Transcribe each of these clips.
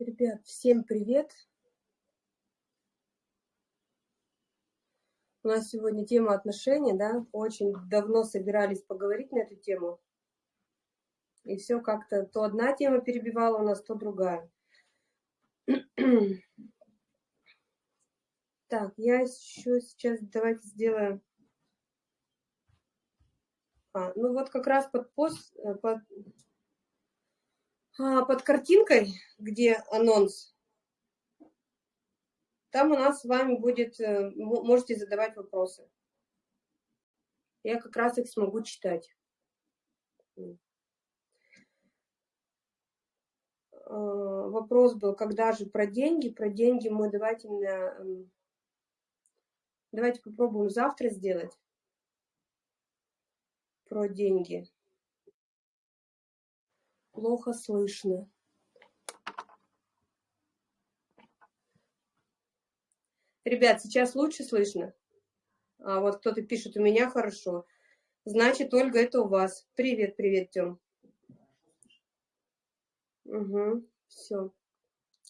Ребят, всем привет! У нас сегодня тема отношений, да? Очень давно собирались поговорить на эту тему. И все как-то то одна тема перебивала у нас, то другая. Так, я еще сейчас давайте сделаем... А, ну вот как раз под пост, э, под, под картинкой, где анонс, там у нас с вами будет, э, можете задавать вопросы. Я как раз их смогу читать. А, вопрос был, когда же про деньги? Про деньги мы давайте, эм, давайте попробуем завтра сделать. Про деньги плохо слышно Ребят, сейчас лучше слышно? А вот кто-то пишет, у меня хорошо. Значит, Ольга, это у вас. Привет, привет, Тём. Угу, все.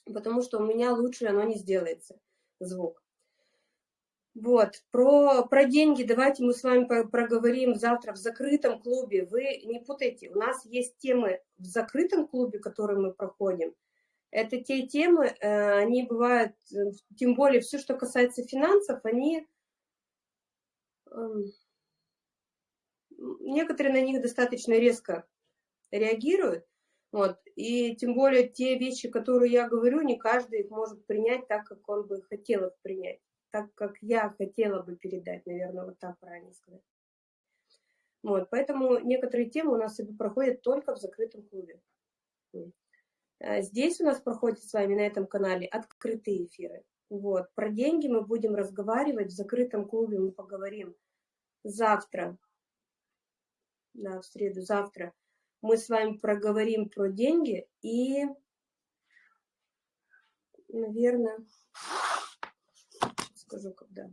Потому что у меня лучше оно не сделается, звук. Вот, про, про деньги давайте мы с вами проговорим завтра в закрытом клубе. Вы не путайте, у нас есть темы в закрытом клубе, которые мы проходим. Это те темы, э, они бывают, э, тем более все, что касается финансов, они... Эм, некоторые на них достаточно резко реагируют, вот, и тем более те вещи, которые я говорю, не каждый их может принять так, как он бы хотел их принять так, как я хотела бы передать, наверное, вот так правильно сказать. Вот, поэтому некоторые темы у нас проходят только в закрытом клубе. А здесь у нас проходят с вами на этом канале открытые эфиры. Вот, про деньги мы будем разговаривать в закрытом клубе, мы поговорим завтра, да, в среду, завтра. Мы с вами проговорим про деньги и, наверное, скажу, когда.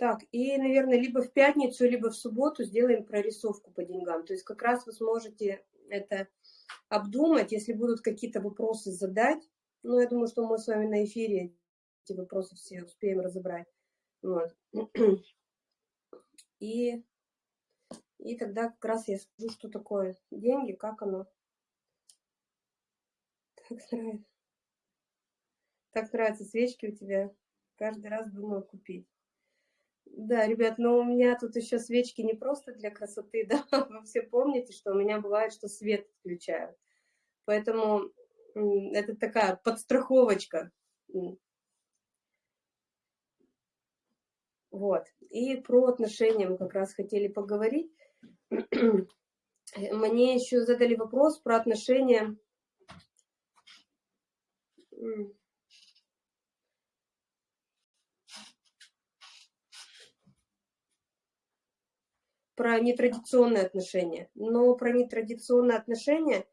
Так, и, наверное, либо в пятницу, либо в субботу сделаем прорисовку по деньгам. То есть как раз вы сможете это обдумать, если будут какие-то вопросы задать. Ну, я думаю, что мы с вами на эфире эти вопросы все успеем разобрать. Вот. И, и тогда как раз я скажу, что такое деньги, как оно. Так нравится. Так нравятся свечки у тебя. Каждый раз думаю купить. Да, ребят, но у меня тут еще свечки не просто для красоты, да, вы все помните, что у меня бывает, что свет включают. Поэтому это такая подстраховочка. Вот. И про отношения мы как раз хотели поговорить. Мне еще задали вопрос про отношения про нетрадиционные отношения. Но про нетрадиционные отношения,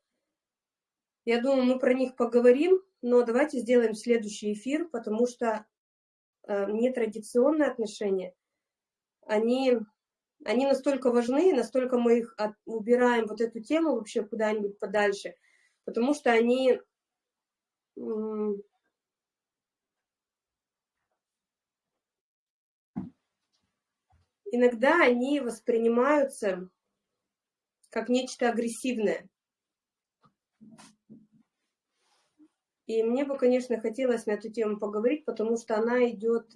я думаю, мы про них поговорим, но давайте сделаем следующий эфир, потому что э, нетрадиционные отношения, они, они настолько важны, настолько мы их от, убираем, вот эту тему вообще куда-нибудь подальше, потому что они иногда они воспринимаются как нечто агрессивное. И мне бы, конечно, хотелось на эту тему поговорить, потому что она идет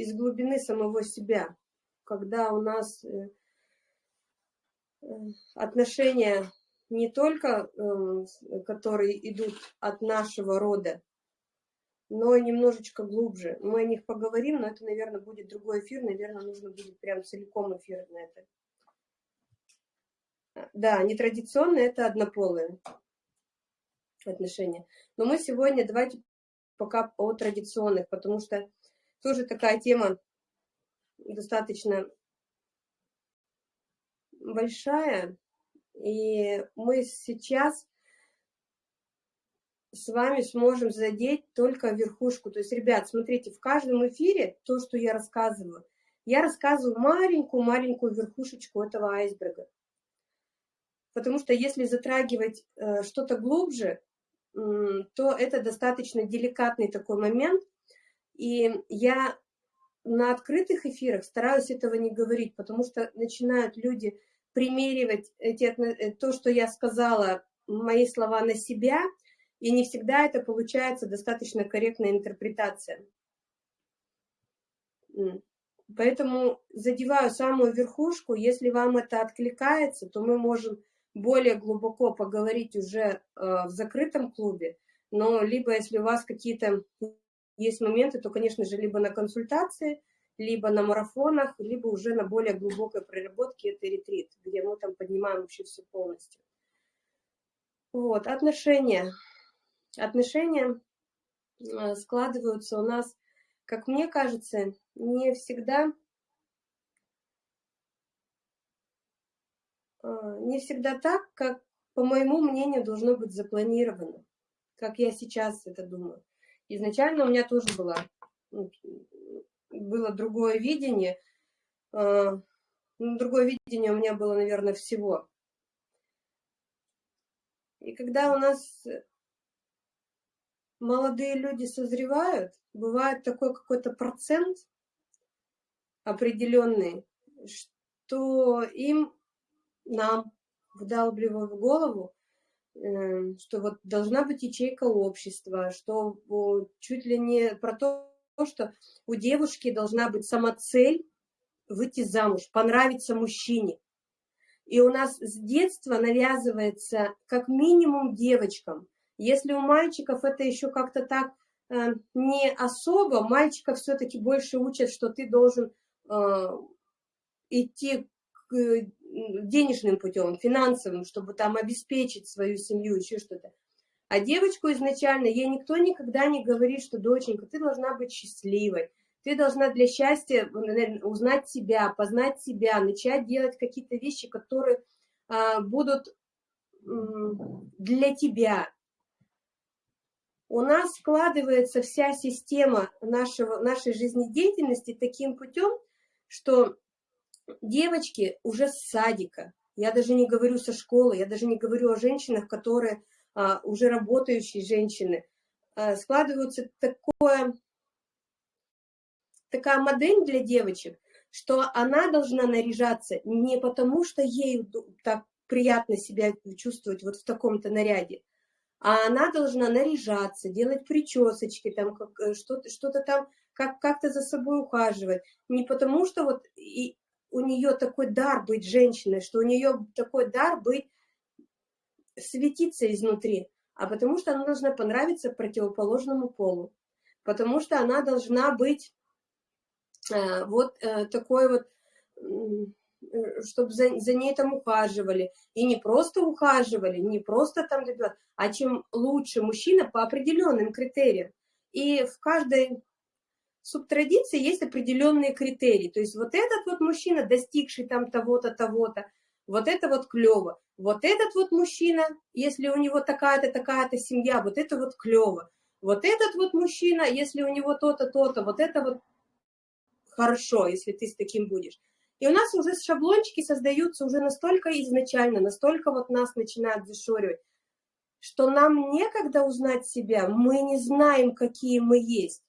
из глубины самого себя, когда у нас э, э, отношения не только, э, которые идут от нашего рода, но немножечко глубже. Мы о них поговорим, но это, наверное, будет другой эфир, наверное, нужно будет прям целиком эфир на это. Да, нетрадиционные – это однополые отношения. Но мы сегодня давайте пока о традиционных, потому что тоже такая тема достаточно большая, и мы сейчас с вами сможем задеть только верхушку. То есть, ребят, смотрите, в каждом эфире то, что я рассказываю, я рассказываю маленькую-маленькую верхушечку этого айсберга. Потому что если затрагивать э, что-то глубже, э, то это достаточно деликатный такой момент. И я на открытых эфирах стараюсь этого не говорить, потому что начинают люди примеривать эти, э, то, что я сказала, мои слова на себя, и не всегда это получается достаточно корректная интерпретация. Поэтому задеваю самую верхушку. Если вам это откликается, то мы можем более глубоко поговорить уже э, в закрытом клубе. Но либо если у вас какие-то есть моменты, то, конечно же, либо на консультации, либо на марафонах, либо уже на более глубокой проработке это ретрит, где мы там поднимаем вообще все полностью. Вот, отношения. Отношения э, складываются у нас, как мне кажется, не всегда э, не всегда так, как, по моему мнению, должно быть запланировано, как я сейчас это думаю. Изначально у меня тоже была, ну, было другое видение, э, ну, другое видение у меня было, наверное, всего. И когда у нас молодые люди созревают, бывает такой какой-то процент определенный, что им, нам, вдалбливают в голову, э, что вот должна быть ячейка общества, что чуть ли не про то, что у девушки должна быть сама цель выйти замуж, понравиться мужчине. И у нас с детства навязывается как минимум девочкам – если у мальчиков это еще как-то так э, не особо, мальчиков все-таки больше учат, что ты должен э, идти к, э, денежным путем, финансовым, чтобы там обеспечить свою семью, еще что-то. А девочку изначально, ей никто никогда не говорит, что, доченька, ты должна быть счастливой, ты должна для счастья узнать себя, познать себя, начать делать какие-то вещи, которые а, будут для тебя, у нас складывается вся система нашего, нашей жизнедеятельности таким путем, что девочки уже с садика, я даже не говорю со школы, я даже не говорю о женщинах, которые а, уже работающие женщины, а, складывается такое, такая модель для девочек, что она должна наряжаться не потому, что ей так приятно себя чувствовать вот в таком-то наряде, а она должна наряжаться, делать причесочки, там э, что-то что там, как как-то за собой ухаживать. Не потому что вот и у нее такой дар быть женщиной, что у нее такой дар быть светиться изнутри, а потому что она должна понравиться противоположному полу, потому что она должна быть э, вот э, такой вот чтобы за, за ней там ухаживали. И не просто ухаживали, не просто там а чем лучше мужчина по определенным критериям. И в каждой субтрадиции есть определенные критерии. То есть вот этот вот мужчина, достигший там того-то, того-то, вот это вот клево. Вот этот вот мужчина, если у него такая-то, такая-то семья, вот это вот клево. Вот этот вот мужчина, если у него то-то, то-то, вот это вот хорошо, если ты с таким будешь. И у нас уже шаблончики создаются уже настолько изначально, настолько вот нас начинают зашоривать, что нам некогда узнать себя, мы не знаем, какие мы есть,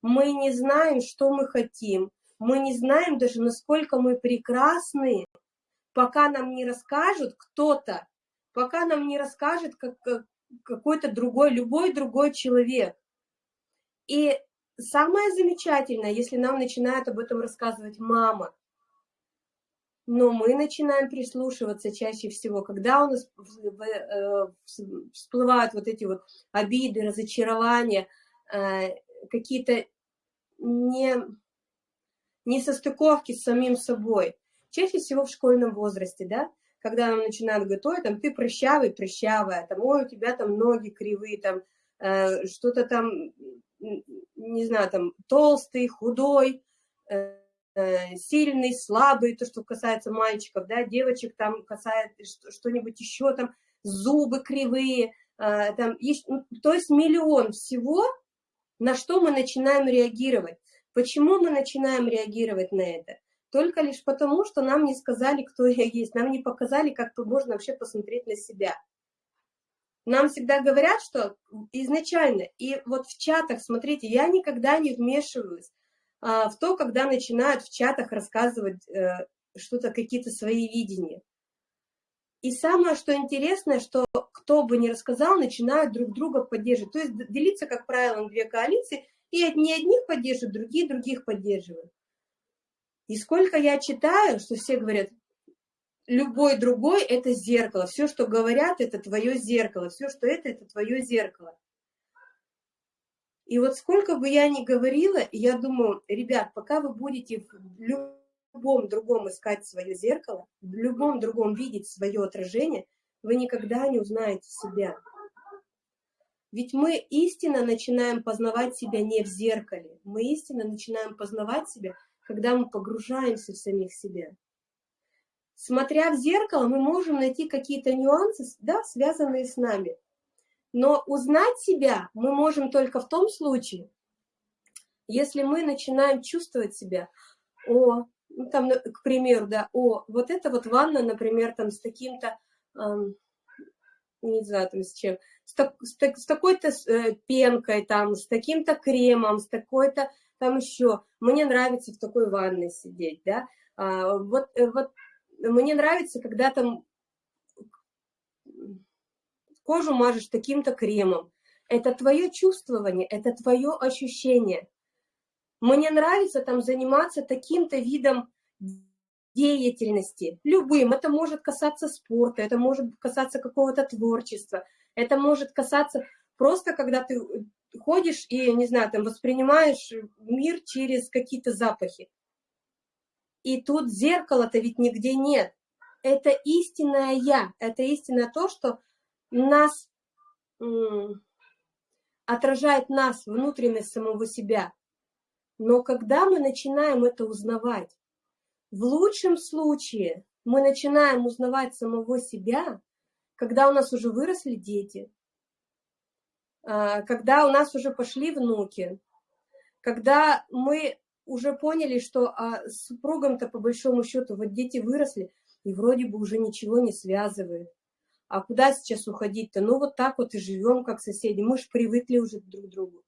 мы не знаем, что мы хотим, мы не знаем даже, насколько мы прекрасны, пока нам не расскажут кто-то, пока нам не расскажет как, какой-то другой, любой другой человек. И самое замечательное, если нам начинает об этом рассказывать мама, но мы начинаем прислушиваться чаще всего, когда у нас э, всплывают вот эти вот обиды, разочарования, э, какие-то не, не состыковки с самим собой. Чаще всего в школьном возрасте, да, когда нам начинают готовить, там, ты прыщавый, прыщавая, там, ой, у тебя там ноги кривые, там, э, что-то там, не знаю, там, толстый, худой, сильный, слабый, то, что касается мальчиков, да, девочек там касается что-нибудь еще, там, зубы кривые, э, там, то есть миллион всего, на что мы начинаем реагировать. Почему мы начинаем реагировать на это? Только лишь потому, что нам не сказали, кто я есть, нам не показали, как можно вообще посмотреть на себя. Нам всегда говорят, что изначально, и вот в чатах, смотрите, я никогда не вмешиваюсь в то, когда начинают в чатах рассказывать э, что-то, какие-то свои видения. И самое, что интересное, что кто бы ни рассказал, начинают друг друга поддерживать. То есть делиться, как правило, на две коалиции, и одни одних поддерживают, другие других поддерживают. И сколько я читаю, что все говорят, любой другой – это зеркало. Все, что говорят, это твое зеркало. Все, что это, это твое зеркало. И вот сколько бы я ни говорила, я думаю, ребят, пока вы будете в любом другом искать свое зеркало, в любом другом видеть свое отражение, вы никогда не узнаете себя. Ведь мы истинно начинаем познавать себя не в зеркале, мы истинно начинаем познавать себя, когда мы погружаемся в самих себя. Смотря в зеркало, мы можем найти какие-то нюансы, да, связанные с нами. Но узнать себя мы можем только в том случае, если мы начинаем чувствовать себя, о, ну, там, к примеру, да, о, вот это вот ванна, например, там с таким-то, эм, не знаю, там с чем, с, так, с, с такой-то э, пенкой, там, с таким-то кремом, с такой-то, там еще, мне нравится в такой ванной сидеть, да, а, вот, э, вот мне нравится, когда там кожу мажешь таким-то кремом. Это твое чувствование, это твое ощущение. Мне нравится там заниматься таким-то видом деятельности, любым. Это может касаться спорта, это может касаться какого-то творчества, это может касаться просто, когда ты ходишь и, не знаю, там воспринимаешь мир через какие-то запахи. И тут зеркала-то ведь нигде нет. Это истинное я, это истинное то, что нас отражает нас, внутренность самого себя. Но когда мы начинаем это узнавать, в лучшем случае мы начинаем узнавать самого себя, когда у нас уже выросли дети, а, когда у нас уже пошли внуки, когда мы уже поняли, что а, с супругом-то по большому счету вот дети выросли, и вроде бы уже ничего не связывает. А куда сейчас уходить-то? Ну, вот так вот и живем, как соседи. Мы же привыкли уже друг к другу.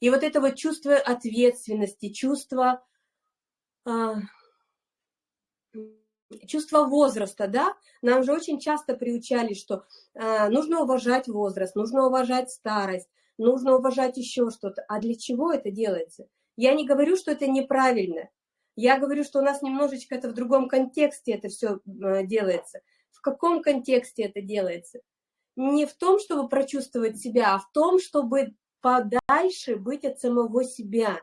И вот это вот чувство ответственности, чувство, э, чувство возраста, да, нам же очень часто приучали, что э, нужно уважать возраст, нужно уважать старость, нужно уважать еще что-то. А для чего это делается? Я не говорю, что это неправильно. Я говорю, что у нас немножечко это в другом контексте это все э, делается – в каком контексте это делается? Не в том, чтобы прочувствовать себя, а в том, чтобы подальше быть от самого себя.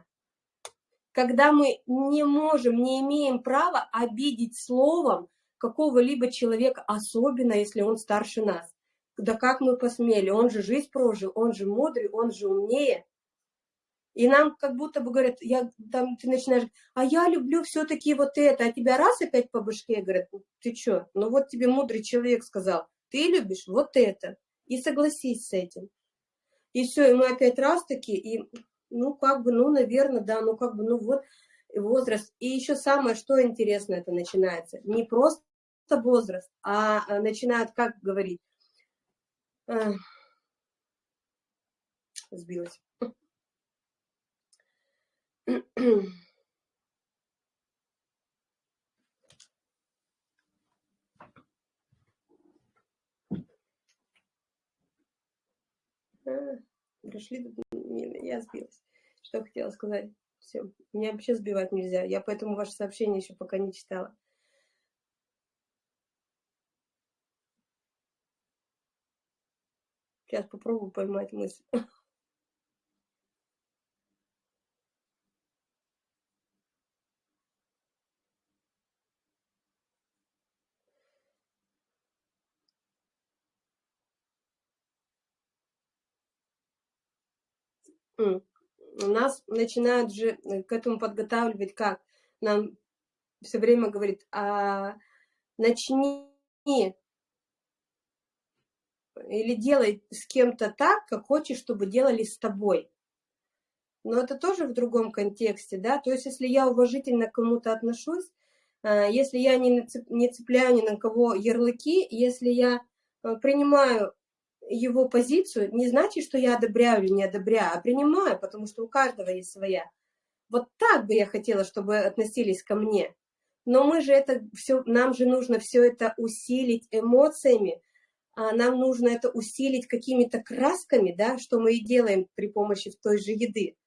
Когда мы не можем, не имеем права обидеть словом какого-либо человека, особенно если он старше нас. Да как мы посмели, он же жизнь прожил, он же мудрый, он же умнее. И нам как будто бы говорят, я, там, ты начинаешь, а я люблю все-таки вот это, а тебя раз опять по башке, говорят, ты что, ну вот тебе мудрый человек сказал, ты любишь вот это, и согласись с этим. И все, и мы опять раз таки, и ну как бы, ну наверное, да, ну как бы, ну вот возраст. И еще самое, что интересно это начинается, не просто возраст, а, а начинают, как говорить, сбилась Пришли, я сбилась. Что хотела сказать? Все, меня вообще сбивать нельзя. Я поэтому ваше сообщение еще пока не читала. Сейчас попробую поймать мысль. нас начинают же э, к этому подготавливать как? нам все время говорит, а начни или делай с кем-то так, как хочешь, чтобы делали с тобой. Но это тоже в другом контексте, да, то есть если я уважительно к кому-то отношусь, э, если я не цепляю ни на кого ярлыки, если я э, принимаю его позицию, не значит, что я одобряю или не одобряю, а принимаю, потому что у каждого есть своя. Вот так бы я хотела, чтобы относились ко мне. Но мы же это все, нам же нужно все это усилить эмоциями, а нам нужно это усилить какими-то красками, да, что мы и делаем при помощи той же еды.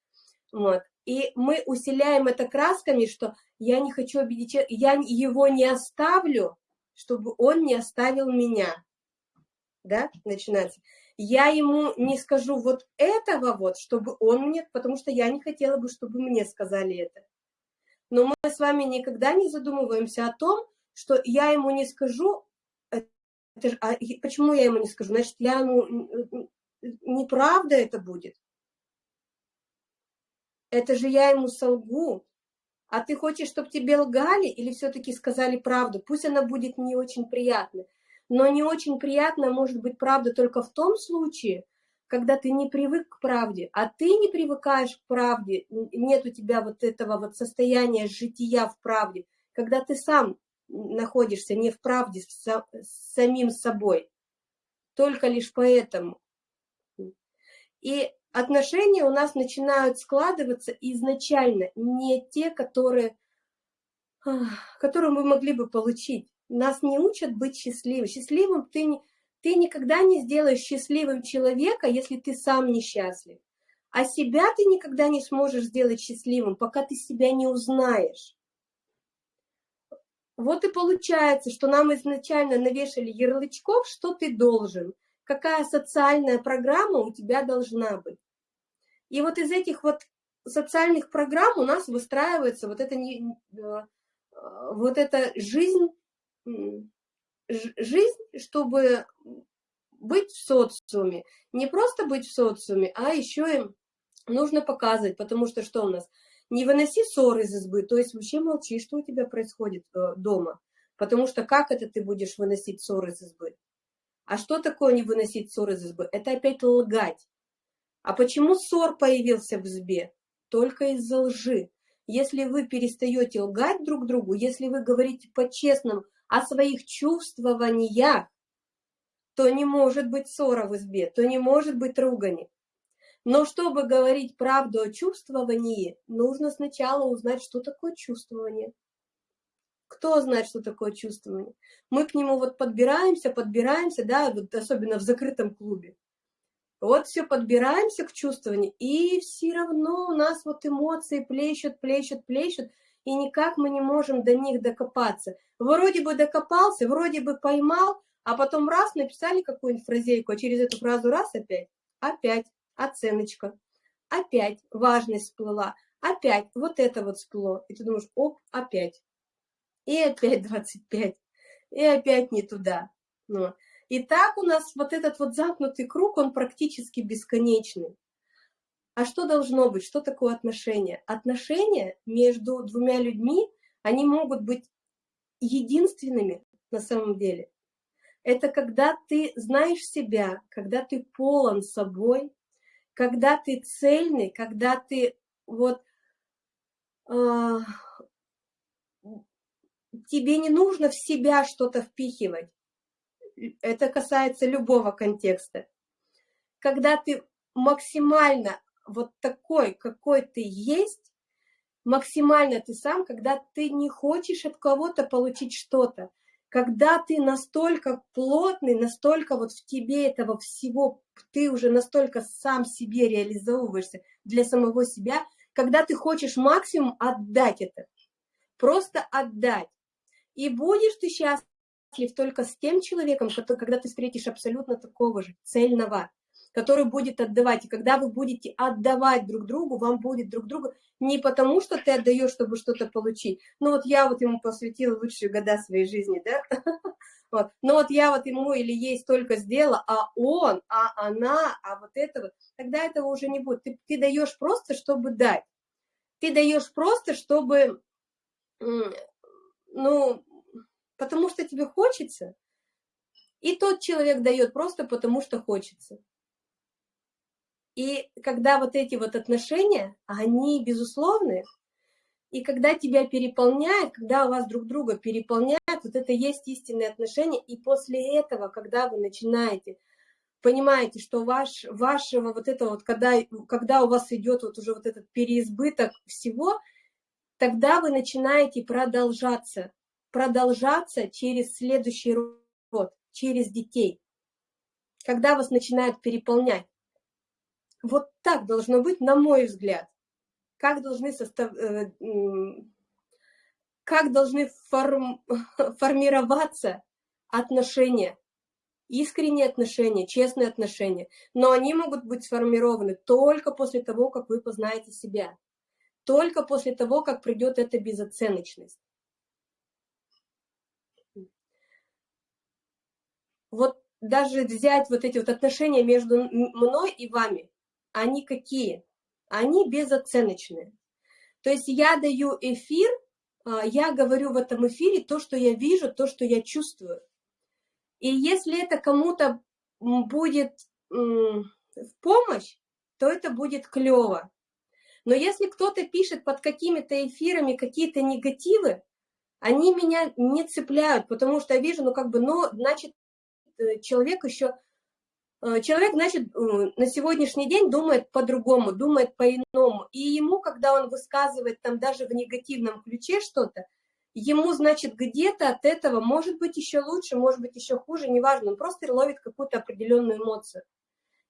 Вот. И мы усиляем это красками, что я не хочу обидеть, я его не оставлю, чтобы он не оставил меня. Да, начинается. Я ему не скажу вот этого вот, чтобы он мне, потому что я не хотела бы, чтобы мне сказали это. Но мы с вами никогда не задумываемся о том, что я ему не скажу, это же, а почему я ему не скажу? Значит, я ему неправда это будет. Это же я ему солгу. А ты хочешь, чтобы тебе лгали или все-таки сказали правду? Пусть она будет не очень приятной. Но не очень приятно может быть правда только в том случае, когда ты не привык к правде, а ты не привыкаешь к правде, нет у тебя вот этого вот состояния жития в правде, когда ты сам находишься не в правде с, самим собой, только лишь поэтому. И отношения у нас начинают складываться изначально не те, которые, которые мы могли бы получить. Нас не учат быть счастливым. Счастливым ты, ты никогда не сделаешь счастливым человека, если ты сам несчастлив. А себя ты никогда не сможешь сделать счастливым, пока ты себя не узнаешь. Вот и получается, что нам изначально навешали ярлычков, что ты должен, какая социальная программа у тебя должна быть. И вот из этих вот социальных программ у нас выстраивается вот эта, не, э, вот эта жизнь, жизнь, чтобы быть в социуме. Не просто быть в социуме, а еще им нужно показывать, потому что что у нас – не выноси ссор из избы, то есть вообще молчи, что у тебя происходит э, дома. Потому что как это ты будешь выносить ссор из избы? А что такое не выносить ссор из избы? Это опять лгать. А почему ссор появился в избе? Только из-за лжи. Если вы перестаете лгать друг другу, если вы говорите по-честному о своих чувствованиях, то не может быть ссора в избе, то не может быть ругани. Но чтобы говорить правду о чувствовании, нужно сначала узнать, что такое чувствование. Кто знает, что такое чувствование? Мы к нему вот подбираемся, подбираемся, да, вот особенно в закрытом клубе. Вот все подбираемся к чувствованию, и все равно у нас вот эмоции плещут, плещут, плещут, и никак мы не можем до них докопаться. Вроде бы докопался, вроде бы поймал, а потом раз написали какую-нибудь фразейку, а через эту фразу раз опять, опять оценочка, опять важность всплыла, опять вот это вот всплыло. И ты думаешь, оп, опять. И опять 25, и опять не туда. Ну. И так у нас вот этот вот замкнутый круг, он практически бесконечный. А что должно быть? Что такое отношения? Отношения между двумя людьми, они могут быть единственными на самом деле. Это когда ты знаешь себя, когда ты полон собой, когда ты цельный, когда ты вот э, тебе не нужно в себя что-то впихивать. Это касается любого контекста. Когда ты максимально вот такой, какой ты есть, максимально ты сам, когда ты не хочешь от кого-то получить что-то, когда ты настолько плотный, настолько вот в тебе этого всего, ты уже настолько сам себе реализовываешься для самого себя, когда ты хочешь максимум отдать это, просто отдать. И будешь ты счастлив только с тем человеком, когда ты встретишь абсолютно такого же, цельного, который будет отдавать. И когда вы будете отдавать друг другу, вам будет друг другу не потому, что ты отдаешь, чтобы что-то получить. Ну вот я вот ему посвятила лучшие года своей жизни, да? Вот. Но вот я вот ему или ей столько сделала, а он, а она, а вот это вот, тогда этого уже не будет. Ты, ты даешь просто, чтобы дать. Ты даешь просто, чтобы ну, потому что тебе хочется, и тот человек дает просто потому, что хочется. И когда вот эти вот отношения, они безусловны, и когда тебя переполняет, когда у вас друг друга переполняет, вот это есть истинные отношения, и после этого, когда вы начинаете, понимаете, что ваш, вашего вот этого вот, когда, когда у вас идет вот уже вот этот переизбыток всего, тогда вы начинаете продолжаться, продолжаться через следующий род, через детей, когда вас начинают переполнять. Вот так должно быть, на мой взгляд. Как должны, состав... Э, как должны форм... формироваться отношения, искренние отношения, честные отношения. Но они могут быть сформированы только после того, как вы познаете себя. Только после того, как придет эта безоценочность. Вот даже взять вот эти вот отношения между мной и вами, они какие? Они безоценочные. То есть я даю эфир, а, я говорю в этом эфире то, что я вижу, то, что я чувствую. И если это кому-то будет в помощь, то это будет клево. Но если кто-то пишет под какими-то эфирами какие-то негативы, они меня не цепляют, потому что я вижу, ну как бы, ну, значит, э, человек еще человек, значит, э, на сегодняшний день думает по-другому, думает по-иному. И ему, когда он высказывает там даже в негативном ключе что-то, ему, значит, где-то от этого может быть еще лучше, может быть еще хуже, неважно, он просто ловит какую-то определенную эмоцию.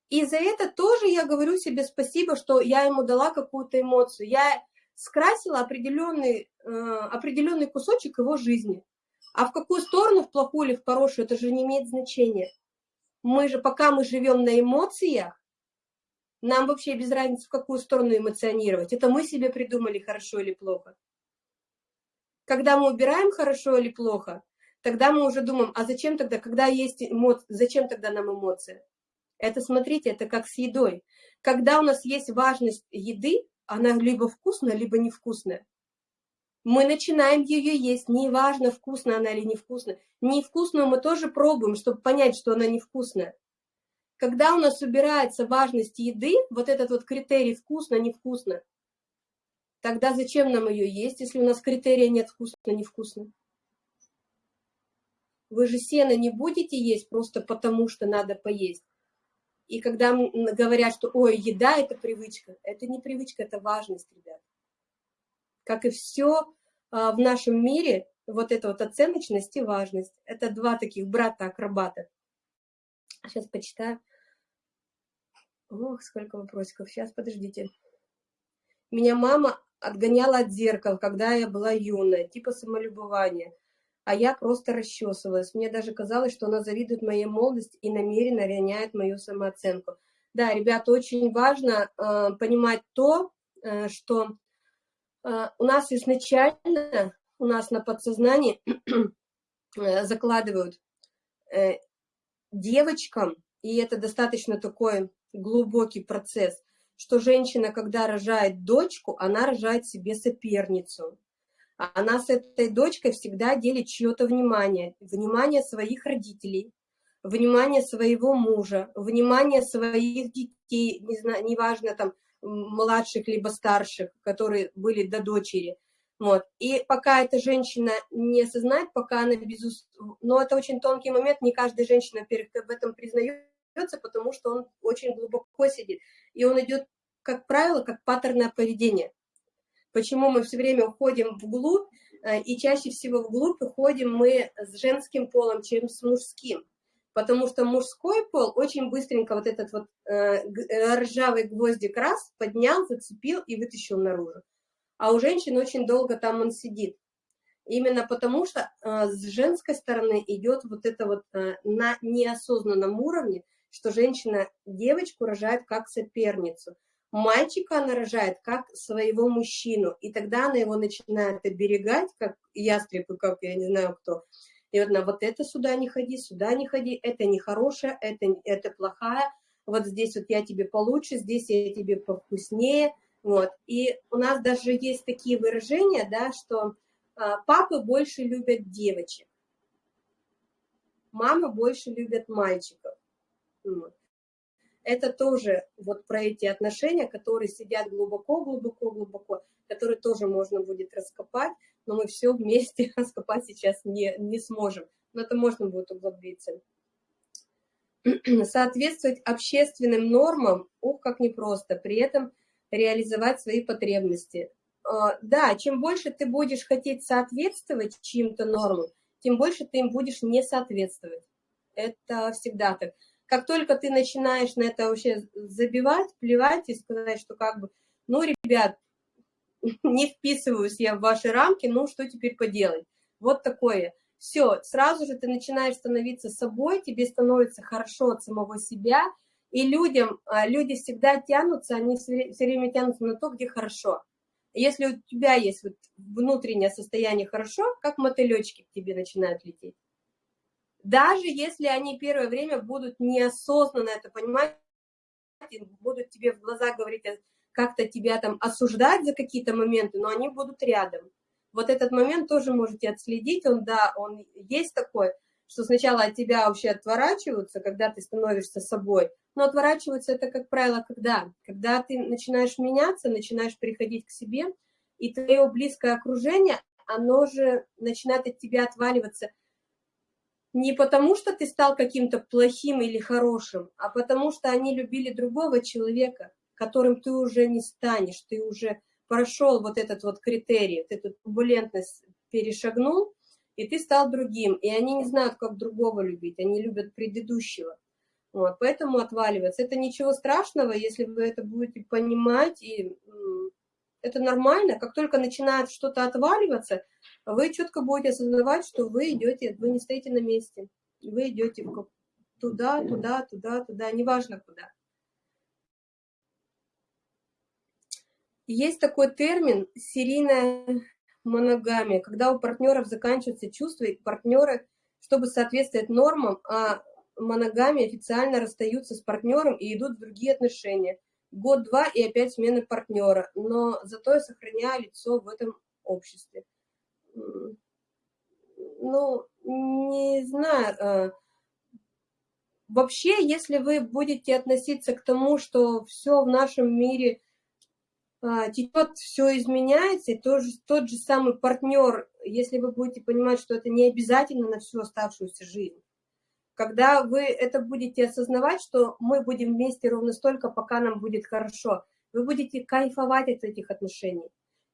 И за это тоже я говорю себе спасибо, что я ему дала какую-то эмоцию. Я скрасила определенный, э, определенный кусочек его жизни. А в какую сторону, в плохую или в хорошую, это же не имеет значения. Мы же, пока мы живем на эмоциях, нам вообще без разницы, в какую сторону эмоционировать. Это мы себе придумали, хорошо или плохо. Когда мы убираем хорошо или плохо, тогда мы уже думаем, а зачем тогда, когда есть эмоции, зачем тогда нам эмоции? Это, смотрите, это как с едой. Когда у нас есть важность еды, она либо вкусная, либо невкусная мы начинаем ее есть, неважно, вкусная она или невкусная. Невкусную мы тоже пробуем, чтобы понять, что она невкусная. Когда у нас убирается важность еды, вот этот вот критерий вкусно-невкусно, тогда зачем нам ее есть, если у нас критерия нет вкусно-невкусно? Вы же сено не будете есть просто потому, что надо поесть. И когда говорят, что ой, еда – это привычка, это не привычка, это важность, ребят. Как и все а, в нашем мире, вот эта вот оценочность и важность. Это два таких брата-акробата. Сейчас почитаю. Ох, сколько вопросиков. Сейчас, подождите. Меня мама отгоняла от зеркал, когда я была юная, типа самолюбования. А я просто расчесывалась. Мне даже казалось, что она завидует моей молодости и намеренно роняет мою самооценку. Да, ребята, очень важно э, понимать то, э, что у нас изначально, у нас на подсознании э, закладывают э, девочкам, и это достаточно такой глубокий процесс, что женщина, когда рожает дочку, она рожает себе соперницу. Она с этой дочкой всегда делит чье-то внимание, внимание своих родителей, внимание своего мужа, внимание своих детей, не знаю, неважно там, младших либо старших, которые были до дочери. Вот. И пока эта женщина не осознает, пока она безус... Но это очень тонкий момент, не каждая женщина, об этом признается, потому что он очень глубоко сидит. И он идет, как правило, как паттерное поведение. Почему мы все время уходим вглубь, э, и чаще всего вглубь уходим мы с женским полом, чем с мужским потому что мужской пол очень быстренько вот этот вот э, ржавый гвоздик раз поднял, зацепил и вытащил наружу. А у женщин очень долго там он сидит. Именно потому что э, с женской стороны идет вот это вот э, на неосознанном уровне, что женщина девочку рожает как соперницу. Мальчика она рожает как своего мужчину, и тогда она его начинает оберегать, как ястреб, как я не знаю кто, и вот на вот это сюда не ходи, сюда не ходи, это нехорошее, это, это плохая, вот здесь вот я тебе получше, здесь я тебе повкуснее, вот. И у нас даже есть такие выражения, да, что А, папы больше любят девочек, мамы больше любят мальчиков. Это тоже вот про эти отношения, которые сидят глубоко, глубоко, глубоко, которые тоже можно будет раскопать, но мы все вместе раскопать сейчас не, не сможем. Но это можно будет углубиться. Соответствовать общественным нормам, ух, как непросто, при этом реализовать свои потребности. А, да, чем больше ты будешь хотеть соответствовать чьим-то нормам, тем больше ты им будешь не соответствовать. Это всегда так. Как только ты начинаешь на это вообще забивать, плевать и сказать, что как бы, ну, ребят, не вписываюсь я в ваши рамки, ну, что теперь поделать? Вот такое. Все, сразу же ты начинаешь становиться собой, тебе становится хорошо от самого себя, и людям, а, люди всегда тянутся, они все время тянутся на то, где хорошо. Если у тебя есть вот внутреннее состояние хорошо, как мотылечки к тебе начинают лететь. Даже если они первое время будут неосознанно это понимать, будут тебе в глаза говорить, э, как-то тебя там осуждать за какие-то моменты, но они будут рядом. Вот этот момент тоже можете отследить, он, да, он есть такой, что сначала от тебя вообще отворачиваются, когда ты становишься собой, но отворачиваются это, как правило, когда? Когда ты начинаешь меняться, начинаешь приходить к себе, и твое близкое окружение, оно же начинает от тебя отваливаться не потому, что ты стал каким-то плохим или хорошим, а потому что они любили другого человека, которым ты уже не станешь, ты уже прошел вот этот вот критерий, ты эту турбулентность перешагнул, и ты стал другим, и они не знают, как другого любить, они любят предыдущего. Вот, поэтому отваливаться. Это ничего страшного, если вы это будете понимать, и это нормально. Как только начинает что-то отваливаться, вы четко будете осознавать, что вы идете, вы не стоите на месте. Вы идете туда, туда, туда, туда, неважно куда. Есть такой термин «серийная моногамия», когда у партнеров заканчиваются чувства, и партнеры, чтобы соответствовать нормам, а моногамии официально расстаются с партнером и идут в другие отношения. Год-два и опять смена партнера, но зато я сохраняю лицо в этом обществе. Ну, не знаю. А, вообще, если вы будете относиться к тому, что все в нашем мире течет, все изменяется, и тот же, тот же самый партнер, если вы будете понимать, что это не обязательно на всю оставшуюся жизнь, когда вы это будете осознавать, что мы будем вместе ровно столько, пока нам будет хорошо, вы будете кайфовать от этих отношений.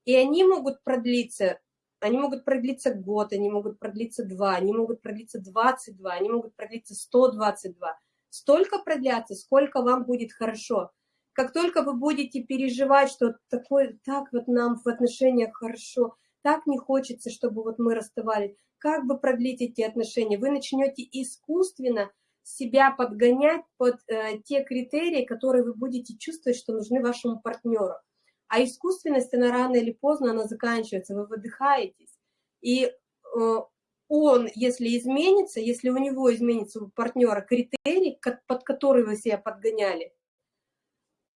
И они могут продлиться, они могут продлиться год, они могут продлиться два, они могут продлиться 22, они могут продлиться 122. Столько продлятся, сколько вам будет хорошо. Как только вы будете переживать, что такое, так вот нам в отношениях хорошо, так не хочется, чтобы вот мы расставались, как бы продлить эти отношения? Вы начнете искусственно себя подгонять под э, те критерии, которые вы будете чувствовать, что нужны вашему партнеру. А искусственность, она рано или поздно, она заканчивается, вы выдыхаетесь. И э, он, если изменится, если у него изменится у партнера критерий, под который вы себя подгоняли,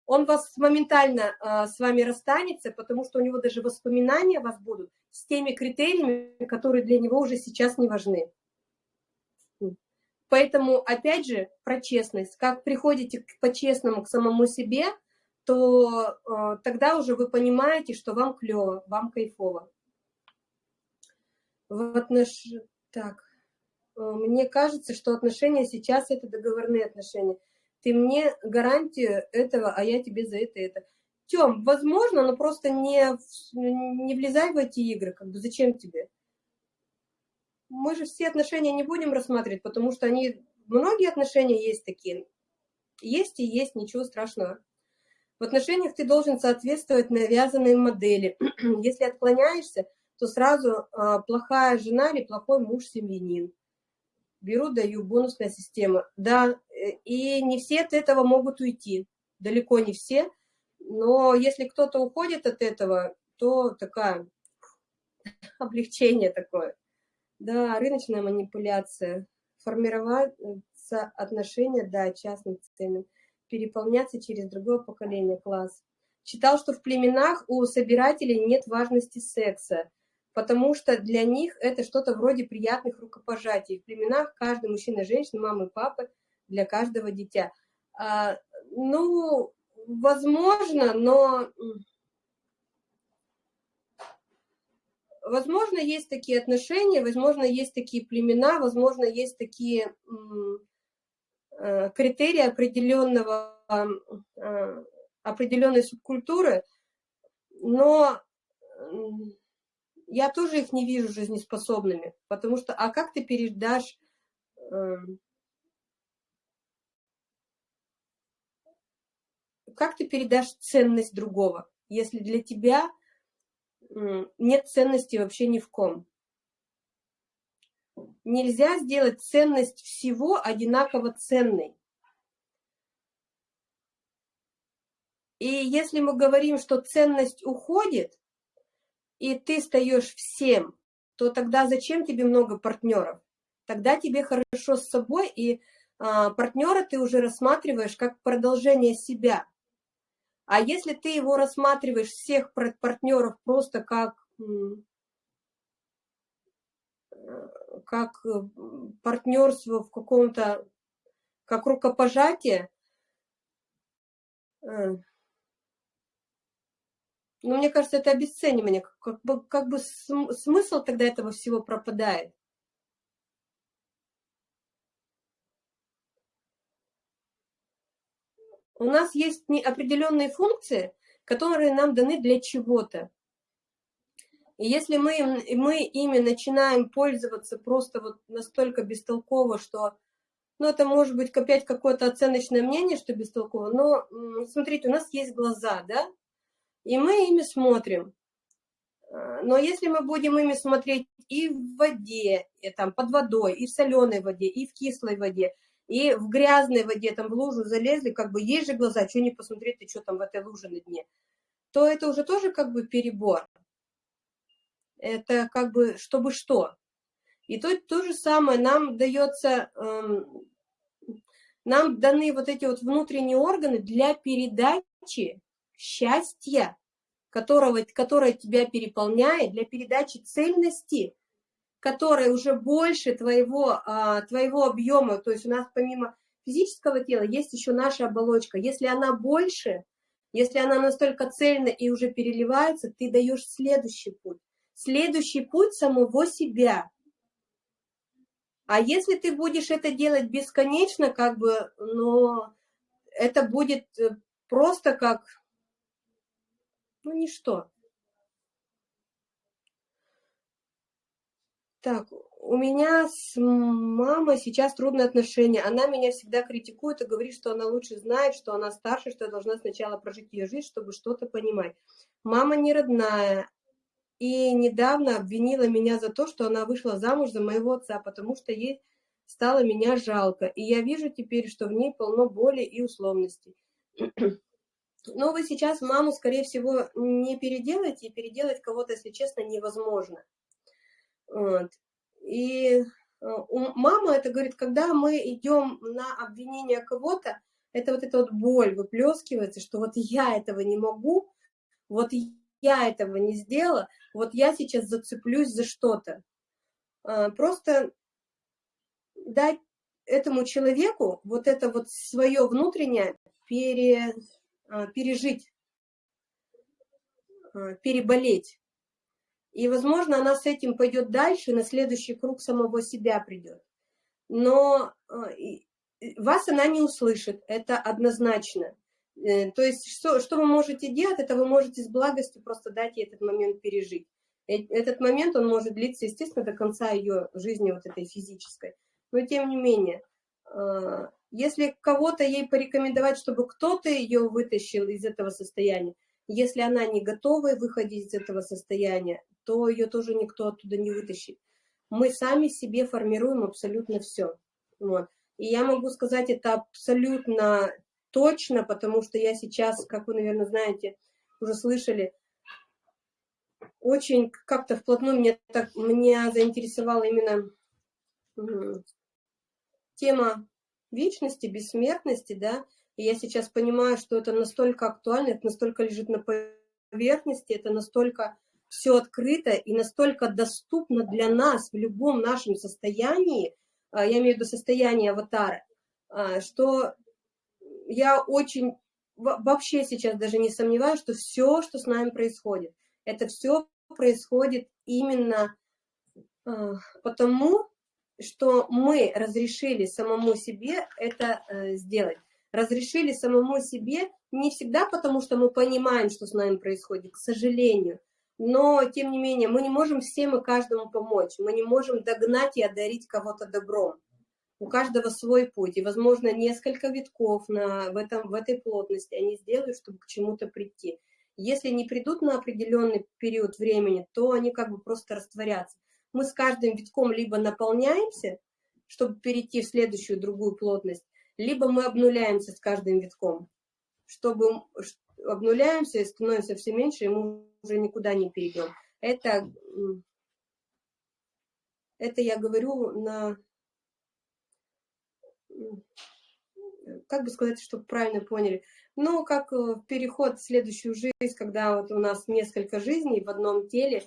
он вас моментально э, с вами расстанется, потому что у него даже воспоминания вас будут с теми критериями, которые для него уже сейчас не важны. Поэтому, опять же, про честность. Как приходите по-честному к самому себе, то э, тогда уже вы понимаете, что вам клево, вам кайфово. В отнош... Так, э, мне кажется, что отношения сейчас это договорные отношения ты мне гарантию этого, а я тебе за это это. Тем, возможно, но просто не, не влезай в эти игры, как бы зачем тебе? Мы же все отношения не будем рассматривать, потому что они, многие отношения есть такие. Есть и есть, ничего страшного. В отношениях ты должен соответствовать навязанной модели. Если отклоняешься, то сразу а, плохая жена или плохой муж-семьянин беру, даю, бонусная система. Да, э, и не все от этого могут уйти, далеко не все, но если кто-то уходит от этого, то такая облегчение такое. Да, рыночная манипуляция, формироваться отношения, да, частным ценам, переполняться через другое поколение, класс. Читал, что в племенах у собирателей нет важности секса. потому что для них это что-то вроде приятных рукопожатий. В племенах каждый мужчина женщина, мама и папа, для каждого дитя. А, ну, возможно, но... Возможно, есть такие отношения, возможно, есть такие племена, возможно, есть такие э, критерии определенного, э, определенной субкультуры, но я тоже их не вижу жизнеспособными, потому что, а как ты передашь как ты передашь ценность другого, если для тебя нет ценности вообще ни в ком? Нельзя сделать ценность всего одинаково ценной. И если мы говорим, что ценность уходит, и ты стаешь всем, то тогда зачем тебе много партнеров? Тогда тебе хорошо с собой, и а, партнера ты уже рассматриваешь как продолжение себя. А если ты его рассматриваешь, всех партнеров, просто как, как э, партнерство в каком-то, как рукопожатие, э, ну, мне кажется, это обесценивание. Как бы, как бы смысл тогда этого всего пропадает. У нас есть определенные функции, которые нам даны для чего-то. И если мы, мы ими начинаем пользоваться просто вот настолько бестолково, что, ну, это может быть опять какое-то оценочное мнение, что бестолково, но смотрите, у нас есть глаза, да, и мы ими смотрим. А, но если мы будем ими смотреть и в воде, и там под водой, и в соленой воде, и в кислой воде, и в грязной воде, там в лужу залезли, как бы есть же глаза, что не посмотреть, ты что там в этой луже на дне, то это уже тоже как бы перебор. Это как бы чтобы что. И тут то же самое нам дается, эм, нам даны вот эти вот внутренние органы для передачи счастья, которого, которое тебя переполняет, для передачи цельности, которая уже больше твоего, а, твоего объема, то есть у нас помимо физического тела есть еще наша оболочка. Если она больше, если она настолько цельна и уже переливается, ты даешь следующий путь. Следующий путь самого себя. А если ты будешь это делать бесконечно, как бы, но это будет э, просто как ну, ничто. Так, у меня с мамой сейчас трудные отношения. Она меня всегда критикует и говорит, что она лучше знает, что она старше, что я должна сначала прожить ее жизнь, чтобы что-то понимать. Мама не родная и недавно обвинила меня за то, что она вышла замуж за моего отца, потому что ей стало меня жалко. И я вижу теперь, что в ней полно боли и условностей. Но вы сейчас маму, скорее всего, не переделаете, и переделать кого-то, если честно, невозможно. Вот. И э, мама это говорит, когда мы идем на обвинение кого-то, это вот эта вот боль выплескивается, что вот я этого не могу, вот я этого не сделала, вот я сейчас зацеплюсь за что-то. А, просто дать этому человеку вот это вот свое внутреннее пере, а, пережить, а, переболеть. И, возможно, она с этим пойдет дальше, на следующий круг самого себя придет. Но а, вас она не услышит, это однозначно. Э, то есть, что, что вы можете делать, это вы можете с благостью просто дать ей этот момент пережить. Э, этот момент, он может длиться, естественно, до конца ее жизни, вот этой физической. Но, тем не менее, если кого-то ей порекомендовать, чтобы кто-то ее вытащил из этого состояния, если она не готова выходить из этого состояния, то ее тоже никто оттуда не вытащит. Мы сами себе формируем абсолютно все. Вот. И я могу сказать это абсолютно точно, потому что я сейчас, как вы, наверное, знаете, уже слышали, очень как-то вплотную меня, так, меня заинтересовала именно тема вечности, бессмертности, да, и я сейчас понимаю, что это настолько актуально, это настолько лежит на поверхности, это настолько все открыто и настолько доступно для нас в любом нашем состоянии, а, я имею в виду состояние аватара, а, что я очень вообще сейчас даже не сомневаюсь, что все, что с нами происходит, это все происходит именно а, потому, что мы разрешили самому себе это э, сделать. Разрешили самому себе не всегда потому, что мы понимаем, что с нами происходит, к сожалению, но, тем не менее, мы не можем всем и каждому помочь, мы не можем догнать и одарить кого-то добром. У каждого свой путь, и, возможно, несколько витков на, в, этом, в этой плотности они сделают, чтобы к чему-то прийти. Если не придут на определенный период времени, то они как бы просто растворятся. Мы с каждым витком либо наполняемся, чтобы перейти в следующую другую плотность, либо мы обнуляемся с каждым витком, чтобы обнуляемся и становимся все меньше, и мы уже никуда не перейдем. Это, это я говорю на... Как бы сказать, чтобы правильно поняли? Ну, как э, переход в следующую жизнь, когда вот у нас несколько жизней в одном теле,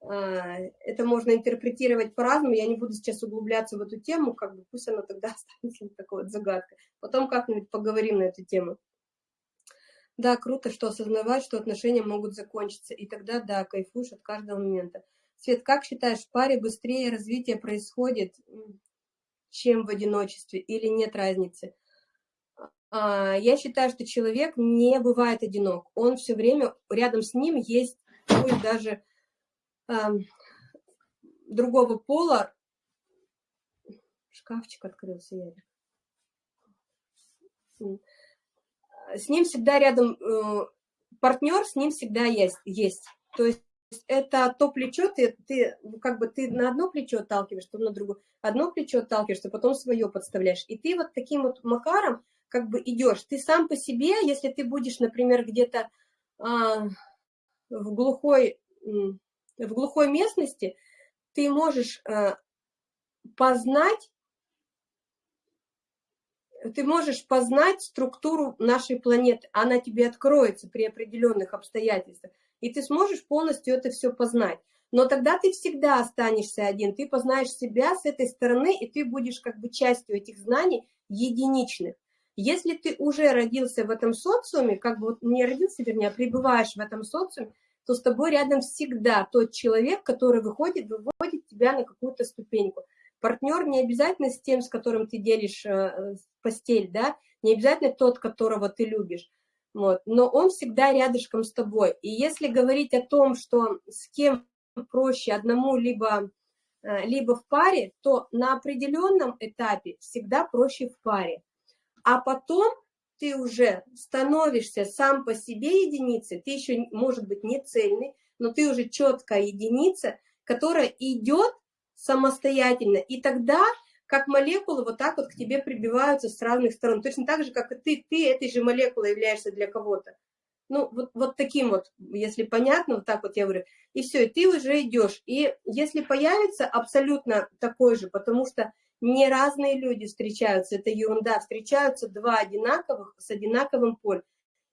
а, это можно интерпретировать по-разному, я не буду сейчас углубляться в эту тему, как бы пусть она тогда останется такой вот загадкой. Потом как-нибудь поговорим на эту тему. Да, круто, что осознавать, что отношения могут закончиться, и тогда, да, кайфуешь от каждого момента. Свет, как считаешь, в паре быстрее развитие происходит, чем в одиночестве, или нет разницы? А, я считаю, что человек не бывает одинок. Он все время, рядом с ним есть, пусть даже э, другого пола. Шкафчик открылся, Ярик с ним всегда рядом э, партнер, с ним всегда есть. есть. То есть это то плечо, ты, ты как бы ты на одно плечо отталкиваешь, то на другое. Одно плечо отталкиваешься, потом свое подставляешь. И ты вот таким вот макаром как бы идешь. Ты сам по себе, если ты будешь, например, где-то а, в глухой в глухой местности, ты можешь а, познать ты можешь познать структуру нашей планеты, она тебе откроется при определенных обстоятельствах, и ты сможешь полностью это все познать. Но тогда ты всегда останешься один, ты познаешь себя с этой стороны, и ты будешь как бы частью этих знаний единичных. Если ты уже родился в этом социуме, как бы не родился, вернее, а пребываешь в этом социуме, то с тобой рядом всегда тот человек, который выходит, выводит тебя на какую-то ступеньку. Партнер не обязательно с тем, с которым ты делишь э, постель, да, не обязательно тот, которого ты любишь, вот, но он всегда рядышком с тобой. И если говорить о том, что с кем проще одному либо, э, либо в паре, то на определенном этапе всегда проще в паре. А потом ты уже становишься сам по себе единицей, ты еще, может быть, не цельный, но ты уже четкая единица, которая идет самостоятельно. И тогда, как молекулы, вот так вот к тебе прибиваются с разных сторон. Точно так же, как и ты, ты этой же молекулой являешься для кого-то. Ну, вот, вот таким вот, если понятно, вот так вот я говорю. И все, и ты уже идешь. И если появится абсолютно такой же, потому что не разные люди встречаются, это ерунда, встречаются два одинаковых с одинаковым полем.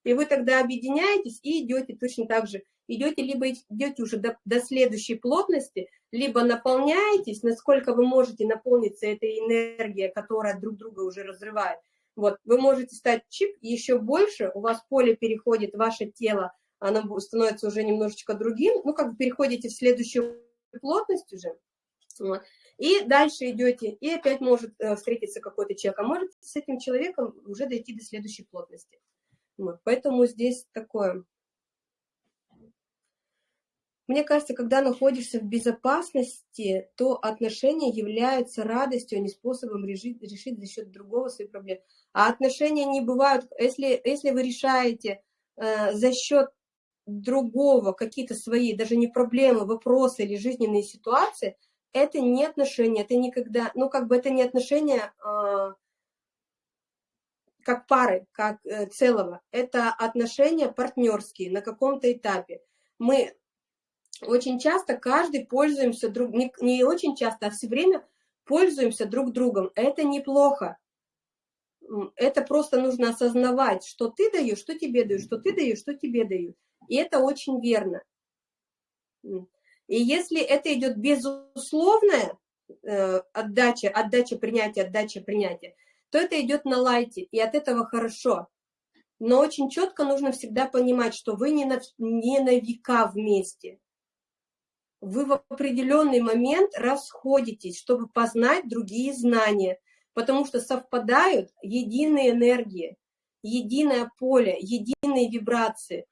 И вы тогда объединяетесь и идете точно так же. Идете, либо идете уже до, до следующей плотности, либо наполняетесь, насколько вы можете наполниться этой энергией, которая друг друга уже разрывает. Вот, вы можете стать чип еще больше, у вас поле переходит, ваше тело, оно становится уже немножечко другим, ну, как бы переходите в следующую плотность уже, и дальше идете, и опять может э, встретиться какой-то человек, а может с этим человеком уже дойти до следующей плотности. Вот, поэтому здесь такое. Мне кажется, когда находишься в безопасности, то отношения являются радостью, а не способом решить, решить за счет другого свои проблемы. А отношения не бывают, если, если вы решаете э, за счет другого какие-то свои, даже не проблемы, вопросы или жизненные ситуации, это не отношения, это никогда, ну как бы это не отношения э, как пары, как э, целого. Это отношения партнерские на каком-то этапе. Мы очень часто каждый пользуемся друг, не, не очень часто, а все время пользуемся друг другом. Это неплохо. Это просто нужно осознавать, что ты даешь, что тебе дают, что ты даешь, что тебе дают. И это очень верно. И если это идет безусловная э, отдача, отдача принятия, отдача принятия, то это идет на лайте, и от этого хорошо. Но очень четко нужно всегда понимать, что вы не на, не на века вместе. Вы в определенный момент расходитесь, чтобы познать другие знания, потому что совпадают единые энергии, единое поле, единые вибрации.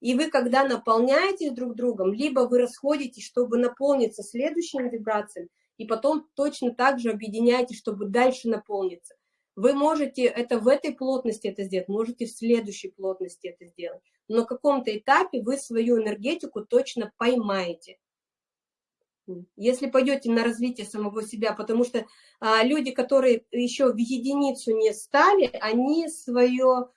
И вы, когда наполняетесь друг другом, либо вы расходитесь, чтобы наполниться следующим вибрациям, и потом точно так же объединяетесь, чтобы дальше наполниться. Вы можете это в этой плотности это сделать, можете в следующей плотности это сделать. Но на каком-то этапе вы свою энергетику точно поймаете. Если пойдете на развитие самого себя, потому что а, люди, которые еще в единицу не стали, они свое,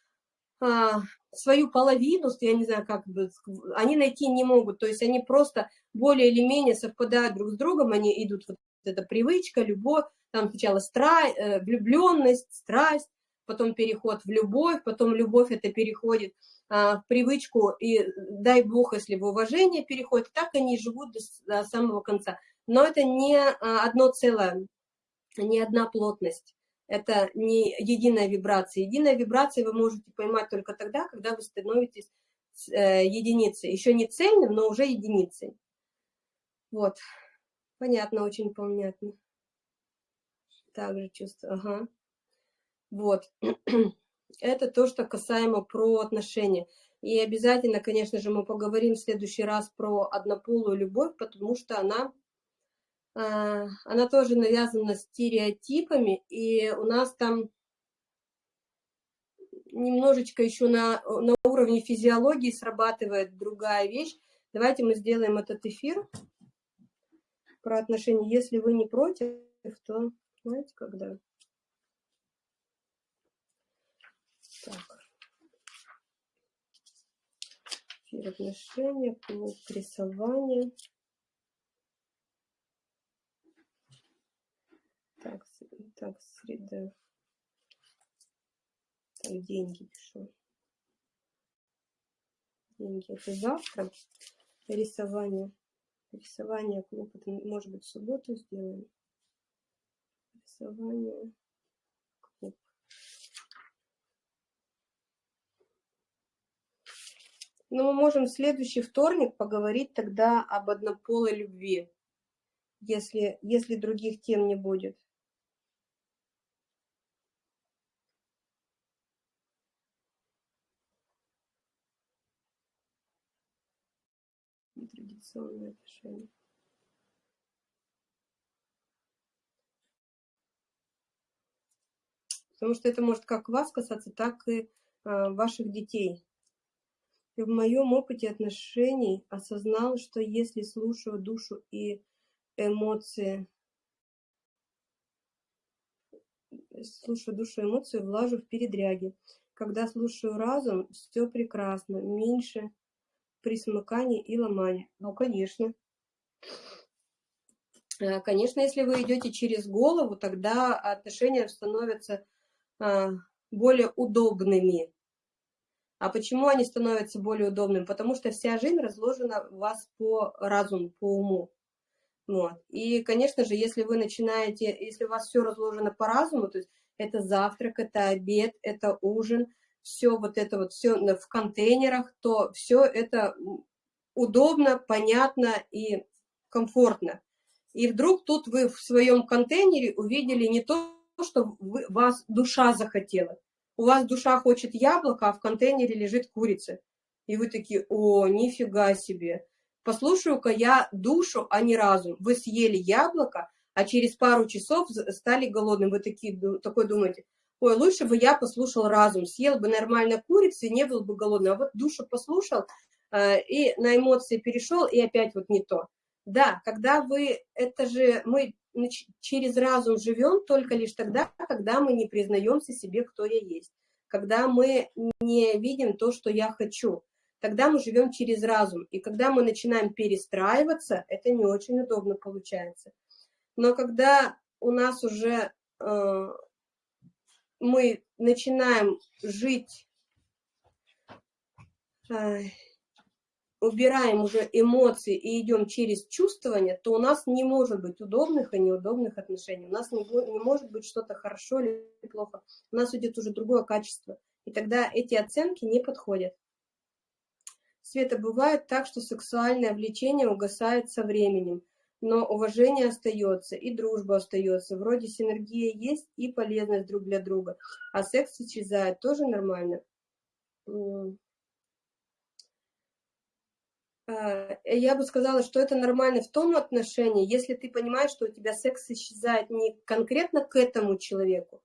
а, свою половину, я не знаю, как бы, они найти не могут. То есть они просто более или менее совпадают друг с другом, они идут, вот эта привычка, любовь, там сначала стра... Э, влюбленность, страсть, потом переход в любовь, потом любовь это переходит а, в привычку, и дай бог, если в уважение переходит, так они живут до, до самого конца. Но это не а, одно целое, не одна плотность, это не единая вибрация. Единая вибрация вы можете поймать только тогда, когда вы становитесь э, единицей. Еще не цельным, но уже единицей. Вот, понятно, очень понятно также чувство, ага. Вот. Это то, что касаемо про отношения. И обязательно, конечно же, мы поговорим в следующий раз про однополую любовь, потому что она, э, она тоже навязана стереотипами, и у нас там немножечко еще на, на уровне физиологии срабатывает другая вещь. Давайте мы сделаем этот эфир про отношения. Если вы не против, то знаете, когда? Так. Эфир отношения, клуб рисования. Так, так, среда. Так, деньги пишу. Деньги это завтра. Рисование. Рисование клуб, это может быть в субботу сделаем клуб. Но мы можем в следующий вторник поговорить тогда об однополой любви, если, если других тем не будет. Традиционные отношения. Потому что это может как вас касаться, так и а, ваших детей. И в моем опыте отношений осознал, что если слушаю душу и эмоции, слушаю душу и эмоции, влажу в передряги. Когда слушаю разум, все прекрасно, меньше присмыканий и ломаний. Ну, конечно. Э, конечно, если вы идете через голову, тогда отношения становятся более удобными. А почему они становятся более удобными? Потому что вся жизнь разложена у вас по разуму, по уму. Вот. И, конечно же, если вы начинаете, если у вас все разложено по разуму, то есть это завтрак, это обед, это ужин, все вот это вот, все в контейнерах, то все это удобно, понятно и комфортно. И вдруг тут вы в своем контейнере увидели не то, что вы, вас душа захотела. У вас душа хочет яблоко, а в контейнере лежит курица. И вы такие, о, нифига себе. Послушаю-ка я душу, а не разум. Вы съели яблоко, а через пару часов стали голодным. Вы такие, такой думаете, ой, лучше бы я послушал разум, съел бы нормально курицу и не был бы голодным. А вот душу послушал э, и на эмоции перешел, и опять вот не то. Да, когда вы, это же мы через разум живем только лишь тогда, когда мы не признаемся себе, кто я есть. Когда мы не видим то, что я хочу. Тогда мы живем через разум. И когда мы начинаем перестраиваться, это не очень удобно получается. Но когда у нас уже э, мы начинаем жить э, убираем уже эмоции и идем через чувствование, то у нас не может быть удобных и неудобных отношений. У нас не, не может быть что-то хорошо или плохо. У нас идет уже другое качество. И тогда эти оценки не подходят. Света, бывает так, что сексуальное влечение угасает со временем, но уважение остается, и дружба остается. Вроде синергия есть и полезность друг для друга, а секс исчезает, тоже нормально. А, я бы сказала, что это нормально в том отношении, если ты понимаешь, что у тебя секс исчезает не конкретно к этому человеку,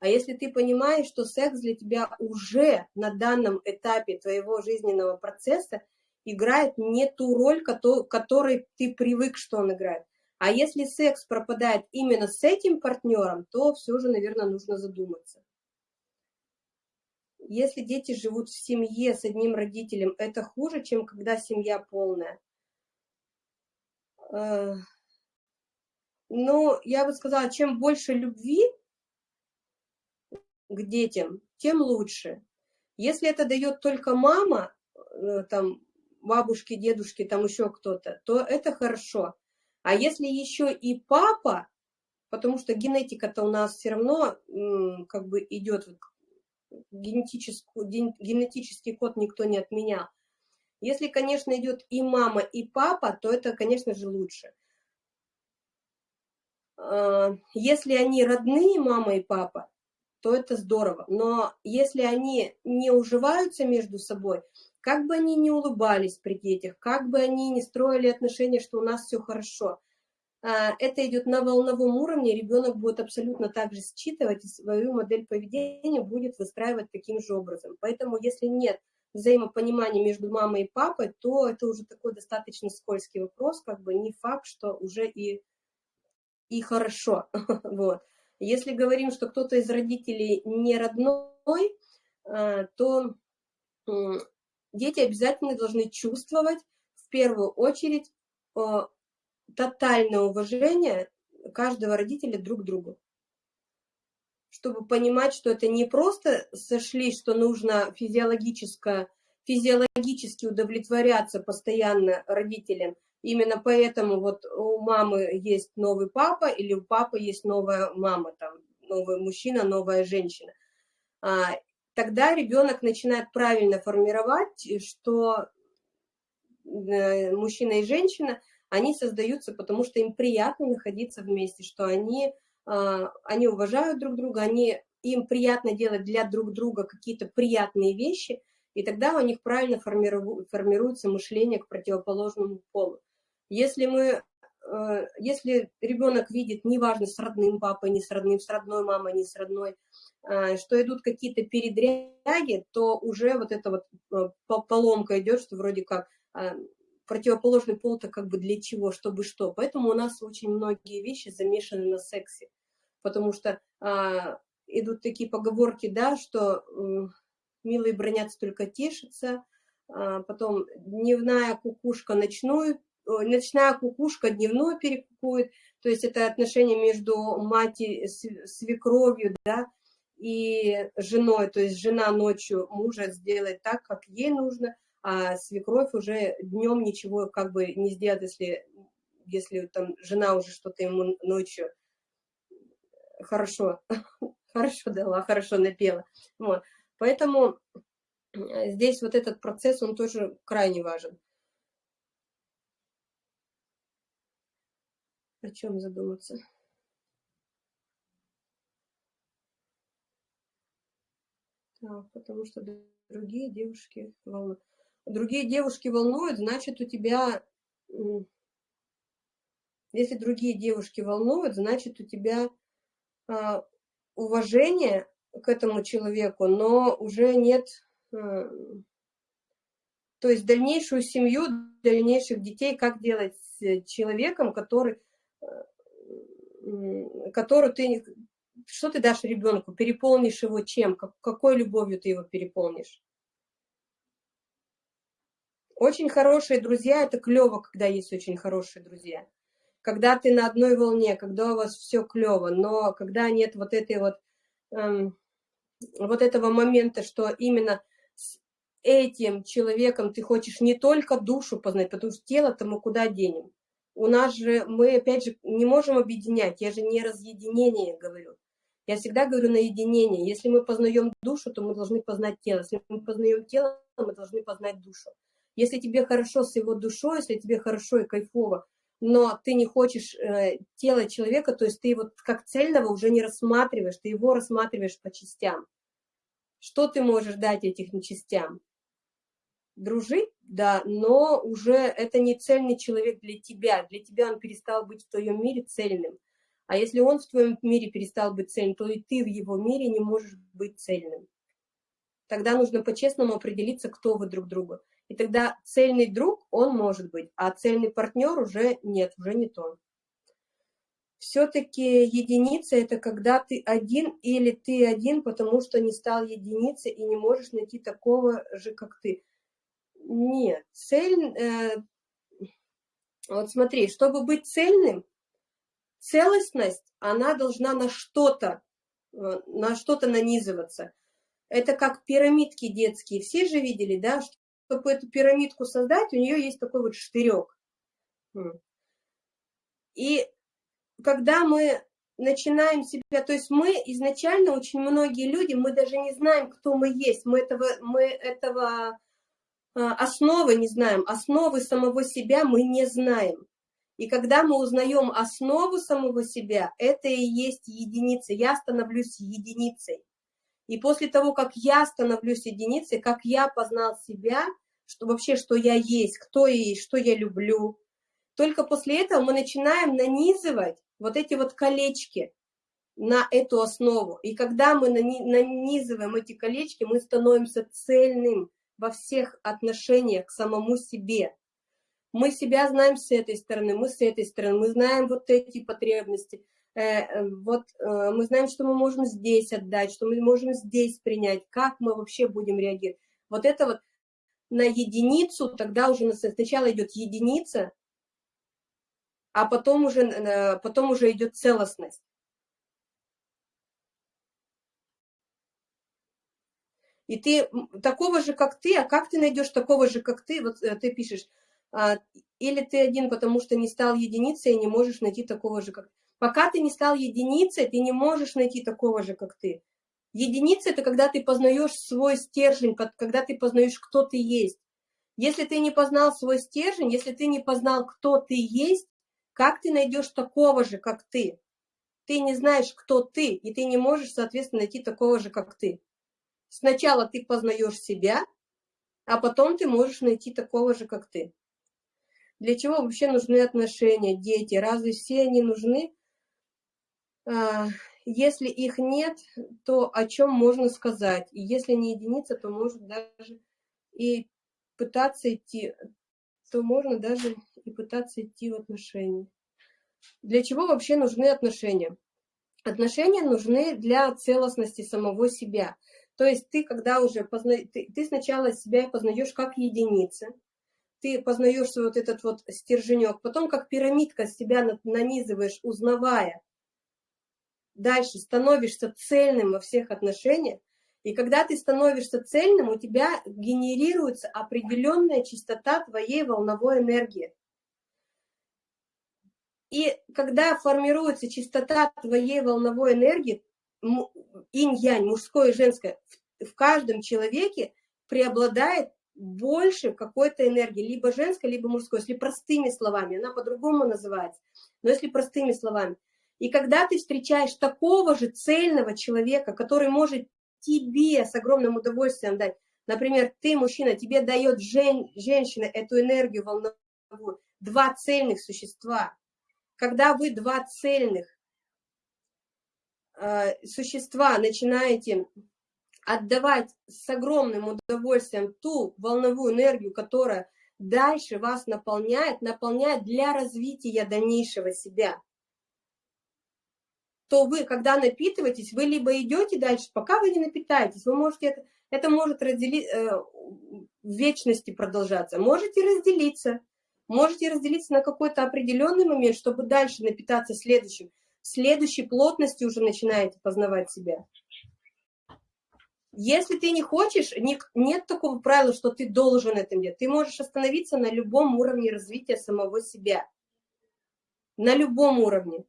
а если ты понимаешь, что секс для тебя уже на данном этапе твоего жизненного процесса играет не ту роль, которой ты привык, что он играет. А если секс пропадает именно с этим партнером, то все же, наверное, нужно задуматься. Если дети живут в семье с одним родителем, это хуже, чем когда семья полная. Э, ну, я бы сказала, чем больше любви к детям, тем лучше. Если это дает только мама, э, там, бабушки, дедушки, там еще кто-то, то это хорошо. А если еще и папа, потому что генетика-то у нас все равно как бы идет генетический код никто не отменял. Если, конечно, идет и мама, и папа, то это, конечно же, лучше. А, если они родные, мама и папа, то это здорово. Но если они не уживаются между собой, как бы они ни улыбались при детях, как бы они ни строили отношения, что у нас все хорошо, это идет на волновом уровне, ребенок будет абсолютно так же считывать и свою модель поведения будет выстраивать таким же образом. Поэтому если нет взаимопонимания между мамой и папой, то это уже такой достаточно скользкий вопрос, как бы не факт, что уже и, и хорошо. вот. Если говорим, что кто-то из родителей не родной, а, то дети обязательно должны чувствовать в первую очередь тотальное уважение каждого родителя друг к другу. Чтобы понимать, что это не просто сошли, что нужно физиологически, физиологически удовлетворяться постоянно родителям. Именно поэтому вот у мамы есть новый папа или у папы есть новая мама, там, новый мужчина, новая женщина. А, тогда ребенок начинает правильно формировать, что э, мужчина и женщина – они создаются, потому что им приятно находиться вместе, что они, а, они уважают друг друга, они, им приятно делать для друг друга какие-то приятные вещи, и тогда у них правильно формируется мышление к противоположному полу. Если мы э, если ребенок видит, неважно, с родным папой, не с родным, с родной мамой, не с родной, э, что идут какие-то передряги, то уже вот эта вот э, поломка идет, что вроде как противоположный пол-то как бы для чего, чтобы что. Поэтому у нас очень многие вещи замешаны на сексе, потому что а, идут такие поговорки, да, что э, милые бронятся, только тешатся, а, потом дневная кукушка ночную, ночная кукушка дневную перекукует, то есть это отношение между мать и свекровью, да, и женой, то есть жена ночью мужа сделает так, как ей нужно, а свекровь уже днем ничего как бы не сделает, если, если там жена уже что-то ему ночью хорошо, хорошо дала, хорошо напела. Вот. Поэтому э, здесь вот этот процесс, он тоже крайне важен. О чем задуматься? Так, потому что другие девушки волнуют другие девушки волнуют, значит, у тебя, если другие девушки волнуют, значит, у тебя а, уважение к этому человеку, но уже нет, а, то есть дальнейшую семью, дальнейших детей, как делать с человеком, который, а, который ты, что ты дашь ребенку, переполнишь его чем, какой любовью ты его переполнишь? Очень хорошие друзья, это клево, когда есть очень хорошие друзья. Когда ты на одной волне, когда у вас все клево, но когда нет вот этой вот, эм, вот этого момента, что именно этим человеком ты хочешь не только душу познать, потому что тело-то мы куда денем? У нас же, мы опять же не можем объединять, я же не разъединение говорю. Я всегда говорю на единение. Если мы познаем душу, то мы должны познать тело. Если мы познаем тело, мы должны познать душу. Если тебе хорошо с его душой, если тебе хорошо и кайфово, но ты не хочешь э, тело человека, то есть ты его как цельного уже не рассматриваешь, ты его рассматриваешь по частям. Что ты можешь дать этим частям? Дружить? Да, но уже это не цельный человек для тебя. Для тебя он перестал быть в твоем мире цельным. А если он в твоем мире перестал быть цельным, то и ты в его мире не можешь быть цельным. Тогда нужно по-честному определиться, кто вы друг другу. И тогда цельный друг, он может быть, а цельный партнер уже нет, уже не то. Все-таки единица – это когда ты один или ты один, потому что не стал единицей и не можешь найти такого же, как ты. Нет, цель… Э, вот смотри, чтобы быть цельным, целостность, она должна на что-то, э, на что-то нанизываться. Это как пирамидки детские. Все же видели, да, чтобы эту пирамидку создать, у нее есть такой вот штырек. И когда мы начинаем себя, то есть мы изначально, очень многие люди, мы даже не знаем, кто мы есть, мы этого, мы этого а, основы не знаем, основы самого себя мы не знаем. И когда мы узнаем основу самого себя, это и есть единица. Я становлюсь единицей. И после того, как я становлюсь единицей, как я познал себя, что вообще, что я есть, кто есть, что я люблю, только после этого мы начинаем нанизывать вот эти вот колечки на эту основу. И когда мы нанизываем эти колечки, мы становимся цельным во всех отношениях к самому себе. Мы себя знаем с этой стороны, мы с этой стороны, мы знаем вот эти потребности – вот э, мы знаем, что мы можем здесь отдать, что мы можем здесь принять, как мы вообще будем реагировать. Вот это вот на единицу, тогда уже сначала идет единица, а потом уже, потом уже идет целостность. И ты такого же, как ты, а как ты найдешь такого же, как ты? Вот ты пишешь, а, или ты один, потому что не стал единицей и не можешь найти такого же, как ты. Пока ты не стал единицей, ты не можешь найти такого же, как ты. Единица – это когда ты познаешь свой стержень, когда ты познаешь, кто ты есть. Если ты не познал свой стержень, если ты не познал, кто ты есть, как ты найдешь такого же, как ты? Ты не знаешь, кто ты, и ты не можешь, соответственно, найти такого же, как ты. Сначала ты познаешь себя, а потом ты можешь найти такого же, как ты. Для чего вообще нужны отношения, дети? Разве все они нужны? А, если их нет, то о чем можно сказать? И если не единица, то может даже и пытаться идти, то можно даже и пытаться идти в отношения. Для чего вообще нужны отношения? Отношения нужны для целостности самого себя. То есть ты, когда уже позна... ты, ты сначала себя познаешь как единица, ты познаешь вот этот вот стерженек, потом как пирамидка себя нанизываешь, узнавая, дальше становишься цельным во всех отношениях, и когда ты становишься цельным, у тебя генерируется определенная частота твоей волновой энергии. И когда формируется частота твоей волновой энергии, инь-янь, мужское и женское, в каждом человеке преобладает больше какой-то энергии, либо женской, либо мужской, если простыми словами, она по-другому называется, но если простыми словами. И когда ты встречаешь такого же цельного человека, который может тебе с огромным удовольствием дать, например, ты, мужчина, тебе дает жен, женщина эту энергию волновую, два цельных существа. Когда вы два цельных э, существа начинаете отдавать с огромным удовольствием ту волновую энергию, которая дальше вас наполняет, наполняет для развития дальнейшего себя то вы, когда напитываетесь, вы либо идете дальше, пока вы не напитаетесь, вы можете это, это может разделить, э, в вечности продолжаться, можете разделиться, можете разделиться на какой-то определенный момент, чтобы дальше напитаться следующим, следующей плотностью уже начинаете познавать себя. Если ты не хочешь, нет такого правила, что ты должен это делать. Ты можешь остановиться на любом уровне развития самого себя. На любом уровне.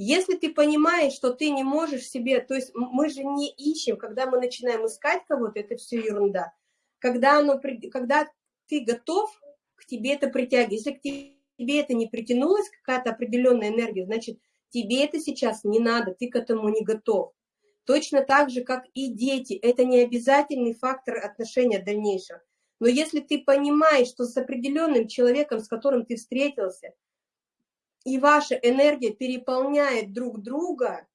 Если ты понимаешь, что ты не можешь себе, то есть мы же не ищем, когда мы начинаем искать кого-то, это все ерунда. Когда, оно, когда ты готов, к тебе это притягивает. Если к тебе это не притянулось, какая-то определенная энергия, значит, тебе это сейчас не надо, ты к этому не готов. Точно так же, как и дети, это не обязательный фактор отношения дальнейшего. Но если ты понимаешь, что с определенным человеком, с которым ты встретился, и ваша энергия переполняет друг друга,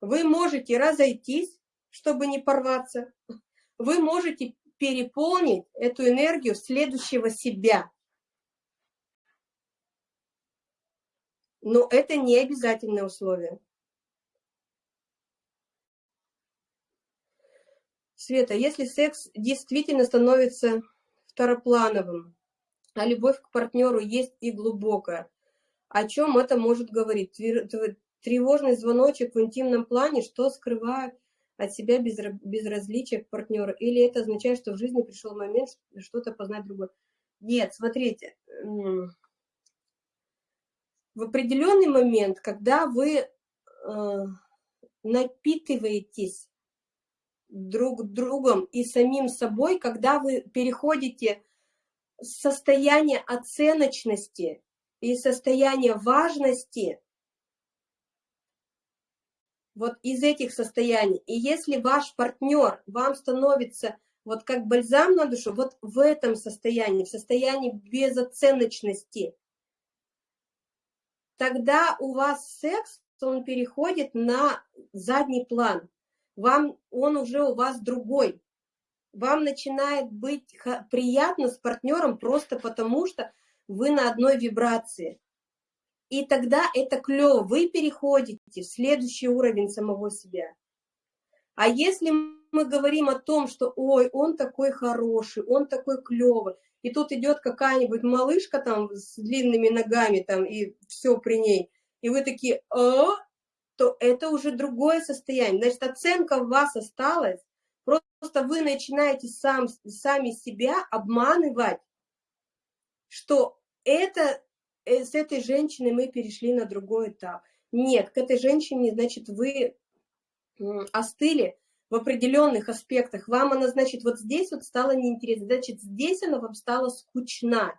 вы можете разойтись, чтобы не порваться. Вы можете переполнить эту энергию следующего себя. Но это не обязательное условие. Света, если секс действительно становится второплановым, а любовь к партнеру есть и глубокая, о чем это может говорить? Тревожный звоночек в интимном плане, что скрывает от себя безразличие к партнеру? Или это означает, что в жизни пришел момент что-то познать другое? Нет, смотрите, в определенный момент, когда вы э, напитываетесь друг другом и самим собой, когда вы переходите состояние оценочности и состояние важности вот из этих состояний. И если ваш партнер вам становится вот как бальзам на душу, вот в этом состоянии, в состоянии безоценочности, тогда у вас секс, он переходит на задний план вам он уже у вас другой. Вам начинает быть приятно с партнером просто потому, что вы на одной вибрации. И тогда это клево, вы переходите в следующий уровень самого себя. А если мы говорим о том, что ой, он такой хороший, он такой клевый, и тут идет какая-нибудь малышка там с длинными ногами там и все при ней, и вы такие, а, то это уже другое состояние. Значит, оценка в вас осталась, просто вы начинаете сам, сами себя обманывать, что это, э, с этой женщиной мы перешли на другой этап. Нет, к этой женщине, значит, вы остыли в определенных аспектах. Вам она, значит, вот здесь вот стала неинтересна, значит, здесь она вам стала скучна.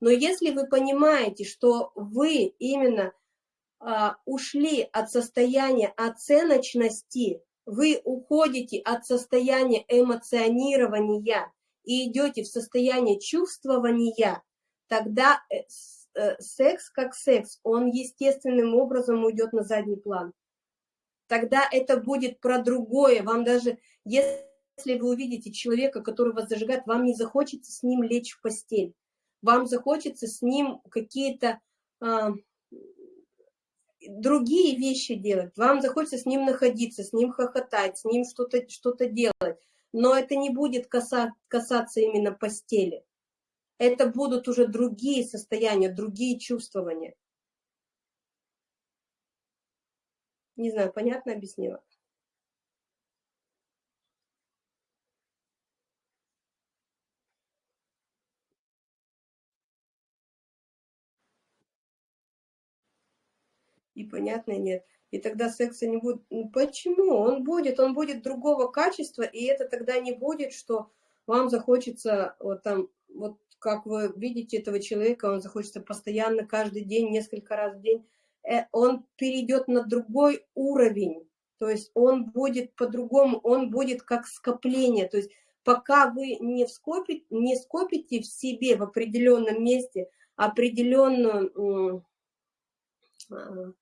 Но если вы понимаете, что вы именно а, ушли от состояния оценочности, вы уходите от состояния эмоционирования и идете в состояние чувствования, тогда э, э, секс как секс, он естественным образом уйдет на задний план. Тогда это будет про другое. Вам даже, если вы увидите человека, который вас зажигает, вам не захочется с ним лечь в постель. Вам захочется с ним какие-то а, другие вещи делать, вам захочется с ним находиться, с ним хохотать, с ним что-то что, -то, делать, но это не будет каса, касаться именно постели. Это будут уже другие состояния, другие чувствования. Не знаю, понятно объяснила? и понятно нет. И тогда секса не будет. Ну, почему? Он будет, он будет другого качества, и это тогда не будет, что вам захочется, вот там, вот как вы видите этого человека, он захочется постоянно, каждый день, несколько раз в день, э, он перейдет на другой уровень, то есть он будет по-другому, он будет как скопление, то есть пока вы не, скопите, не скопите в себе в определенном месте определенную а,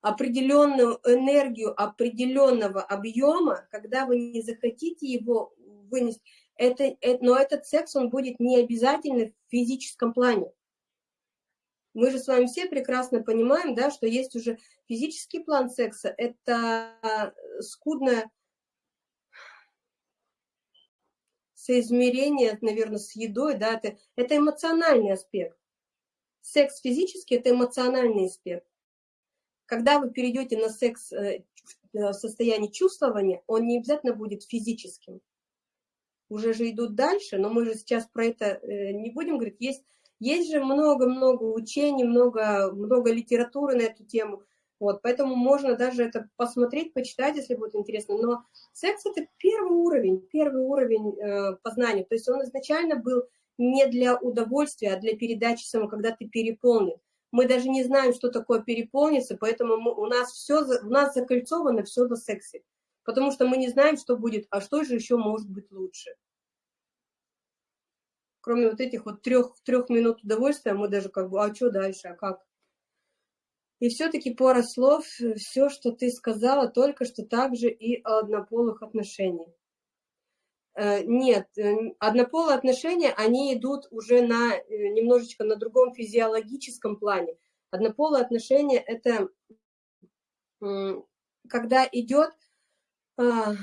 определенную энергию определенного объема, когда вы не захотите его вынести, это, это, но этот секс, он будет не обязательно в физическом плане. Мы же с вами все прекрасно понимаем, да, что есть уже физический план секса, это скудное соизмерение, наверное, с едой, да, это, это эмоциональный аспект. Секс физический – это эмоциональный аспект. Когда вы перейдете на секс э, в состоянии чувствования, он не обязательно будет физическим. Уже же идут дальше, но мы же сейчас про это не будем говорить. Есть, есть же много-много учений, много, много литературы на эту тему. Вот, поэтому можно даже это посмотреть, почитать, если будет интересно. Но секс – это первый уровень, первый уровень э, познания. То есть он изначально был не для удовольствия, а для передачи самого, когда ты переполнен. Мы даже не знаем, что такое переполниться, поэтому мы, у нас все, у нас закольцовано все на сексе. Потому что мы не знаем, что будет, а что же еще может быть лучше. Кроме вот этих вот трех, трех минут удовольствия, мы даже как бы, а что дальше, а как? И все-таки пара слов, все, что ты сказала, только что также и о однополых отношениях. Э, нет, э, однополые отношения, они идут уже на э, немножечко на другом физиологическом плане. Однополые отношения – это когда идет а,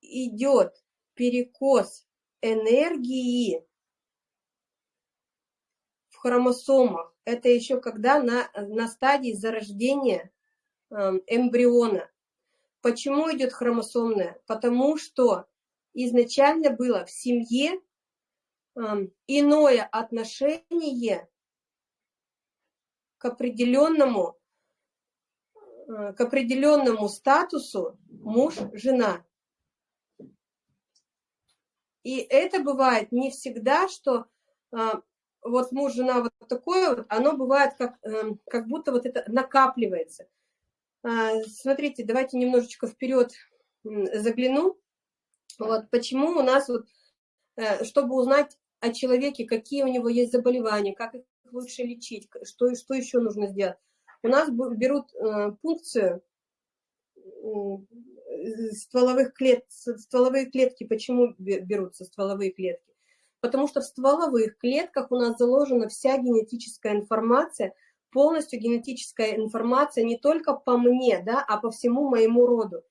идет перекос энергии в хромосомах. Это еще когда на, на стадии зарождения Эм, эмбриона. Почему идет хромосомное? Потому что изначально было в семье иное отношение к определенному, э, к определенному статусу муж-жена. И это бывает не всегда, что э, вот муж-жена вот такое вот, оно бывает как, эм, как будто вот это накапливается. Смотрите, давайте немножечко вперед загляну. Вот почему у нас, вот, э, чтобы узнать о человеке, какие у него есть заболевания, как их лучше лечить, что, что еще нужно сделать. У нас берут э, пункцию стволовых клет, стволовые клетки. Почему берутся стволовые клетки? Потому что в стволовых клетках у нас заложена вся генетическая информация полностью генетическая информация не только по мне, да, а по всему моему роду.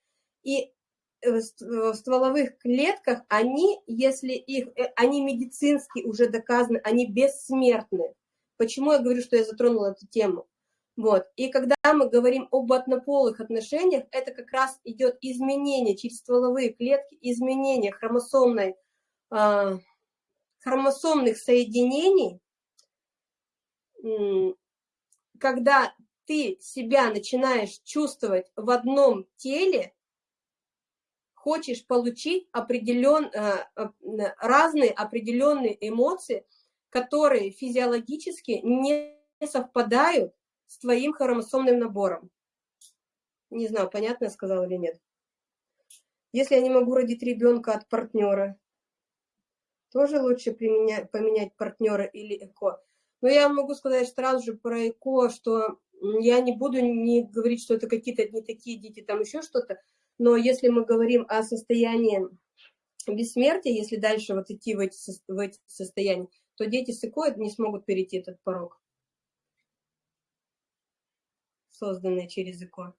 И э, в стволовых клетках они, если их, э, они медицински уже доказаны, они бессмертны. Почему я говорю, что я затронула эту тему? Вот. И когда мы говорим об однополых отношениях, это как раз идет изменение через стволовые клетки, изменение хромосомной, э, хромосомных соединений, когда ты себя начинаешь чувствовать в одном теле, хочешь получить определен, э, разные определенные эмоции, которые физиологически не совпадают с твоим хромосомным набором. Не знаю, понятно я сказала или нет. Если я не могу родить ребенка от партнера, тоже лучше применять, поменять партнера или ЭКО. Но я могу сказать сразу же про ЭКО, что я не буду не говорить, что это какие-то не такие дети, там еще что-то, но если мы говорим о состоянии бессмертия, если дальше вот идти в эти, в эти состояния, то дети с ЭКО не смогут перейти этот порог, созданный через ЭКО.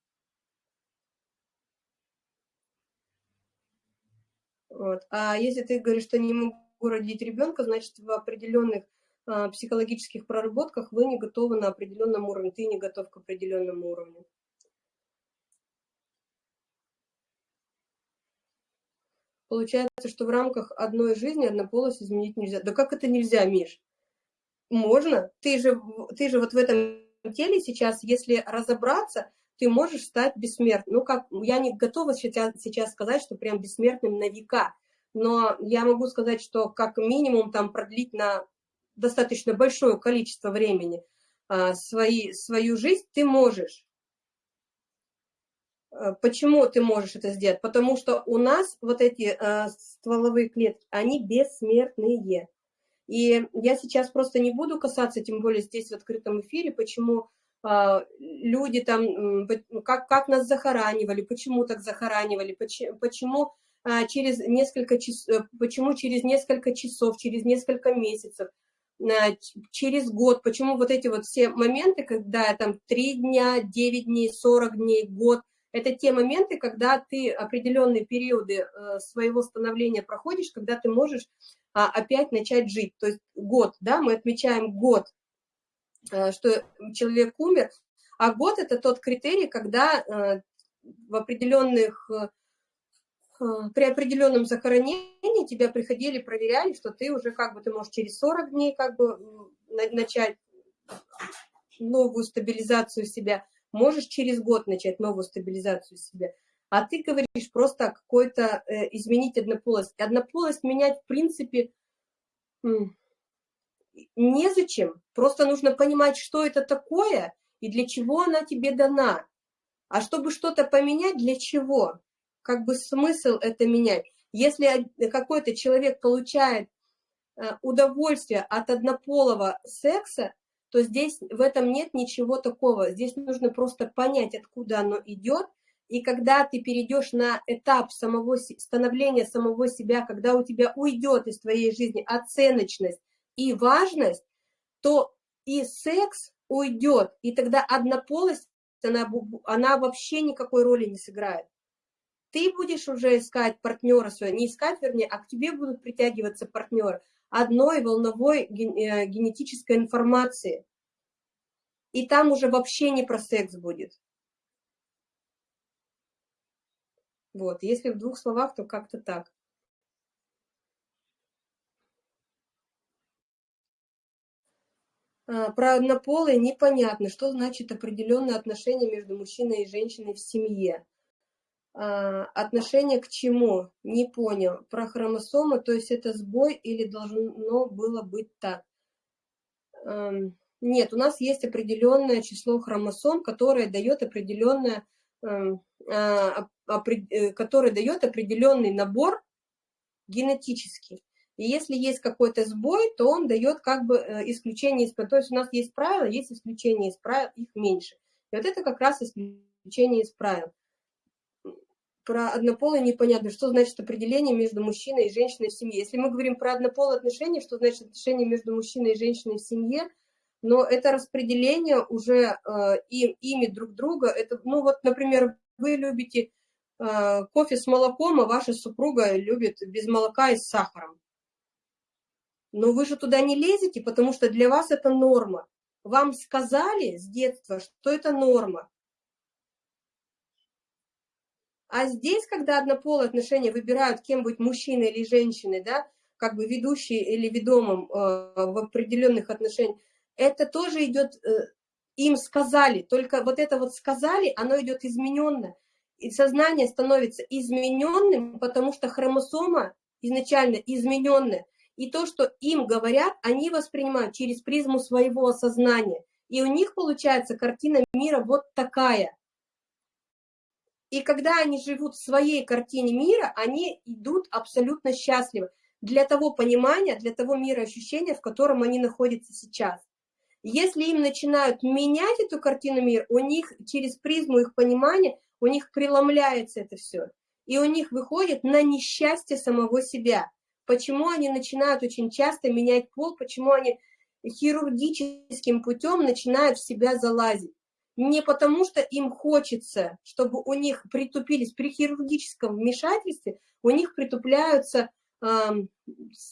Вот. А если ты говоришь, что не могу родить ребенка, значит, в определенных а, психологических проработках вы не готовы на определенном уровне, ты не готов к определенному уровню. Получается, что в рамках одной жизни однополость изменить нельзя. Да как это нельзя, Миш? Можно. Ты же, ты же вот в этом теле сейчас, если разобраться, ты можешь стать бессмертным. Ну, как, я не готова сейчас, сейчас сказать, что прям бессмертным на века, но я могу сказать, что как минимум там продлить на достаточно большое количество времени а, свои, свою жизнь, ты можешь. А, почему ты можешь это сделать? Потому что у нас вот эти а, стволовые клетки, они бессмертные. И я сейчас просто не буду касаться, тем более здесь в открытом эфире, почему люди там, как, как нас захоранивали, почему так захоранивали, почему, почему через несколько часов, э, почему через несколько часов, через несколько месяцев через год, почему вот эти вот все моменты, когда там 3 дня, 9 дней, 40 дней, год, это те моменты, когда ты определенные периоды э, своего становления проходишь, когда ты можешь а, опять начать жить. То есть год, да, мы отмечаем год. э, что человек умер, а год это тот критерий, когда э, в определенных, при определенном захоронении тебя приходили, проверяли, что ты уже как бы, ты можешь через 40 дней как бы начать новую стабилизацию себя, можешь через год начать новую стабилизацию себя. А ты говоришь просто какой-то э, изменить однополость. Однополость менять в принципе незачем. Просто нужно понимать, что это такое и для чего она тебе дана. А чтобы что-то поменять, для чего? Как бы смысл это менять? Если какой-то человек получает э, удовольствие от однополого секса, то здесь в этом нет ничего такого. Здесь нужно просто понять, откуда оно идет, и когда ты перейдешь на этап самого становления самого себя, когда у тебя уйдет из твоей жизни оценочность и важность, то и секс уйдет, и тогда однополость, она, она вообще никакой роли не сыграет. Ты будешь уже искать партнера своего, не искать, вернее, а к тебе будут притягиваться партнеры одной волновой э, генетической информации. И там уже вообще не про секс будет. Вот, если в двух словах, то как-то так. А, про однополые непонятно, что значит определенное отношение между мужчиной и женщиной в семье. А, отношение к чему? Не понял. Про хромосомы, то есть это сбой или должно было быть так? Нет, у нас есть определенное число хромосом, которое дает определенное, а, э, которое дает определенный набор генетический. И если есть какой-то сбой, то он дает как бы э, исключение из правил. То есть у нас есть правила, есть исключение из правил, их меньше. И вот это как раз исключение из правил про однополые непонятно, что значит определение между мужчиной и женщиной в семье. Если мы говорим про однополые отношения, что значит отношение между мужчиной и женщиной в семье, но это распределение уже э, им, ими друг друга, это, ну вот, например, вы любите э, кофе с молоком, а ваша супруга любит без молока и с сахаром. Но вы же туда не лезете, потому что для вас это норма. Вам сказали с детства, что это норма. А здесь, когда однополые отношения выбирают, кем быть мужчиной или женщиной, да, как бы ведущий или ведомым э, в определенных отношениях, это тоже идет, э, им сказали, только вот это вот сказали, оно идет измененно. И сознание становится измененным, потому что хромосома изначально измененная. И то, что им говорят, они воспринимают через призму своего сознания. И у них получается картина мира вот такая – и когда они живут в своей картине мира, они идут абсолютно счастливы для того понимания, для того мира ощущения, в котором они находятся сейчас. Если им начинают менять эту картину мира, у них через призму их понимания, у них преломляется это все. И у них выходит на несчастье самого себя. Почему они начинают очень часто менять пол, почему они хирургическим путем начинают в себя залазить не потому, что им хочется, чтобы у них притупились при хирургическом вмешательстве, у них притупляются э,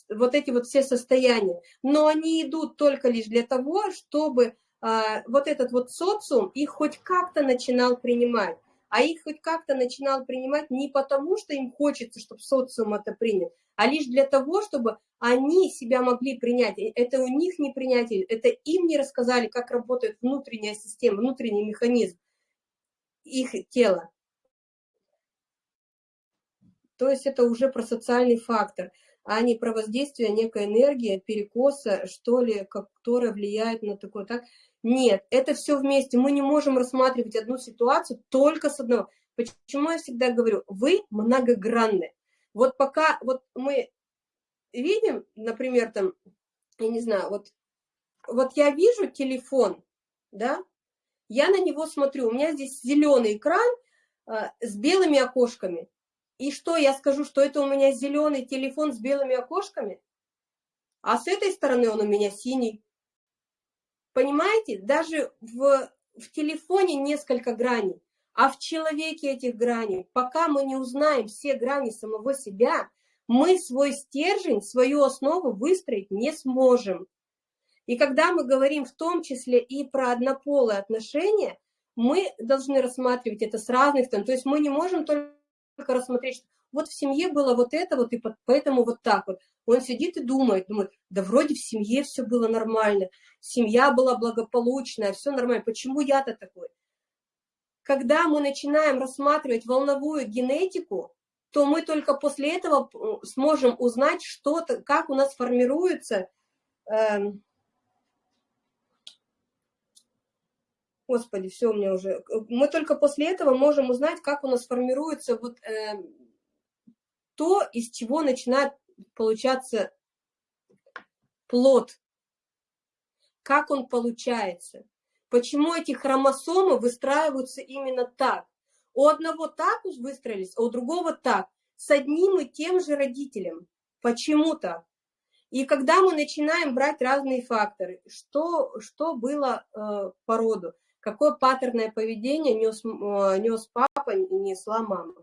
вот эти вот все состояния. Но они идут только лишь для того, чтобы э, вот этот вот социум их хоть как-то начинал принимать. А их хоть как-то начинал принимать не потому, что им хочется, чтобы социум это принял, а лишь для того, чтобы они себя могли принять. Это у них не принятие, это им не рассказали, как работает внутренняя система, внутренний механизм их тела. То есть это уже про социальный фактор, а не про воздействие некой энергии, перекоса, что ли, которая влияет на такое. Так? Нет, это все вместе. Мы не можем рассматривать одну ситуацию только с одного. Почему я всегда говорю, вы многогранны. Вот пока вот мы видим, например, там, я не знаю, вот, вот я вижу телефон, да, я на него смотрю, у меня здесь зеленый экран э, с белыми окошками. И что, я скажу, что это у меня зеленый телефон с белыми окошками? А с этой стороны он у меня синий. Понимаете, даже в, в телефоне несколько граней. А в человеке этих граней, пока мы не узнаем все грани самого себя, мы свой стержень, свою основу выстроить не сможем. И когда мы говорим в том числе и про однополые отношения, мы должны рассматривать это с разных сторон. То есть мы не можем только рассмотреть, вот в семье было вот это вот, и поэтому вот так вот. Он сидит и думает, думает, да вроде в семье все было нормально, семья была благополучная, все нормально, почему я-то такой? Когда мы начинаем рассматривать волновую генетику, то мы только после этого сможем узнать, что -то, как у нас формируется, э, господи, все у меня уже, мы только после этого можем узнать, как у нас формируется вот э, то, из чего начинает получаться плод, как он получается, почему эти хромосомы выстраиваются именно так. У одного так уж выстроились, а у другого так, с одним и тем же родителем. Почему так? И когда мы начинаем брать разные факторы, что, что было э, по роду, какое паттерное поведение нес, э, нес папа и несла мама.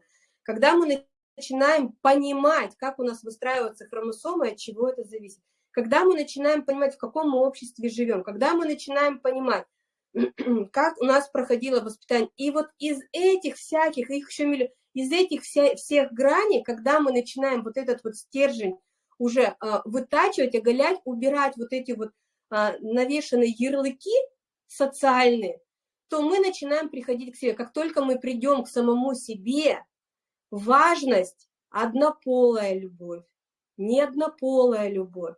Когда мы начинаем понимать, как у нас выстраиваются хромосомы, от чего это зависит. Когда мы начинаем понимать, в каком мы обществе живем, когда мы начинаем понимать, как у нас проходило воспитание. И вот из этих всяких, их еще миллион, из этих вся, всех граней, когда мы начинаем вот этот вот стержень уже а, вытачивать, оголять, убирать вот эти вот а, навешенные ярлыки социальные, то мы начинаем приходить к себе. Как только мы придем к самому себе, важность однополая любовь, не однополая любовь.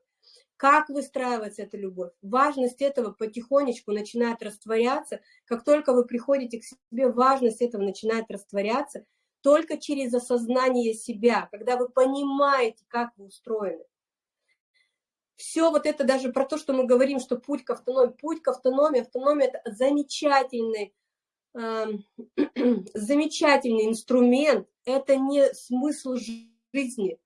Как выстраивается эта любовь? Важность этого потихонечку начинает растворяться. Как только вы приходите к себе, важность этого начинает растворяться только через осознание себя, когда вы понимаете, как вы устроены. Все вот это даже про то, что мы говорим, что путь к автономии, путь к автономии, автономия – это замечательный Эм, замечательный инструмент, это не смысл жизни,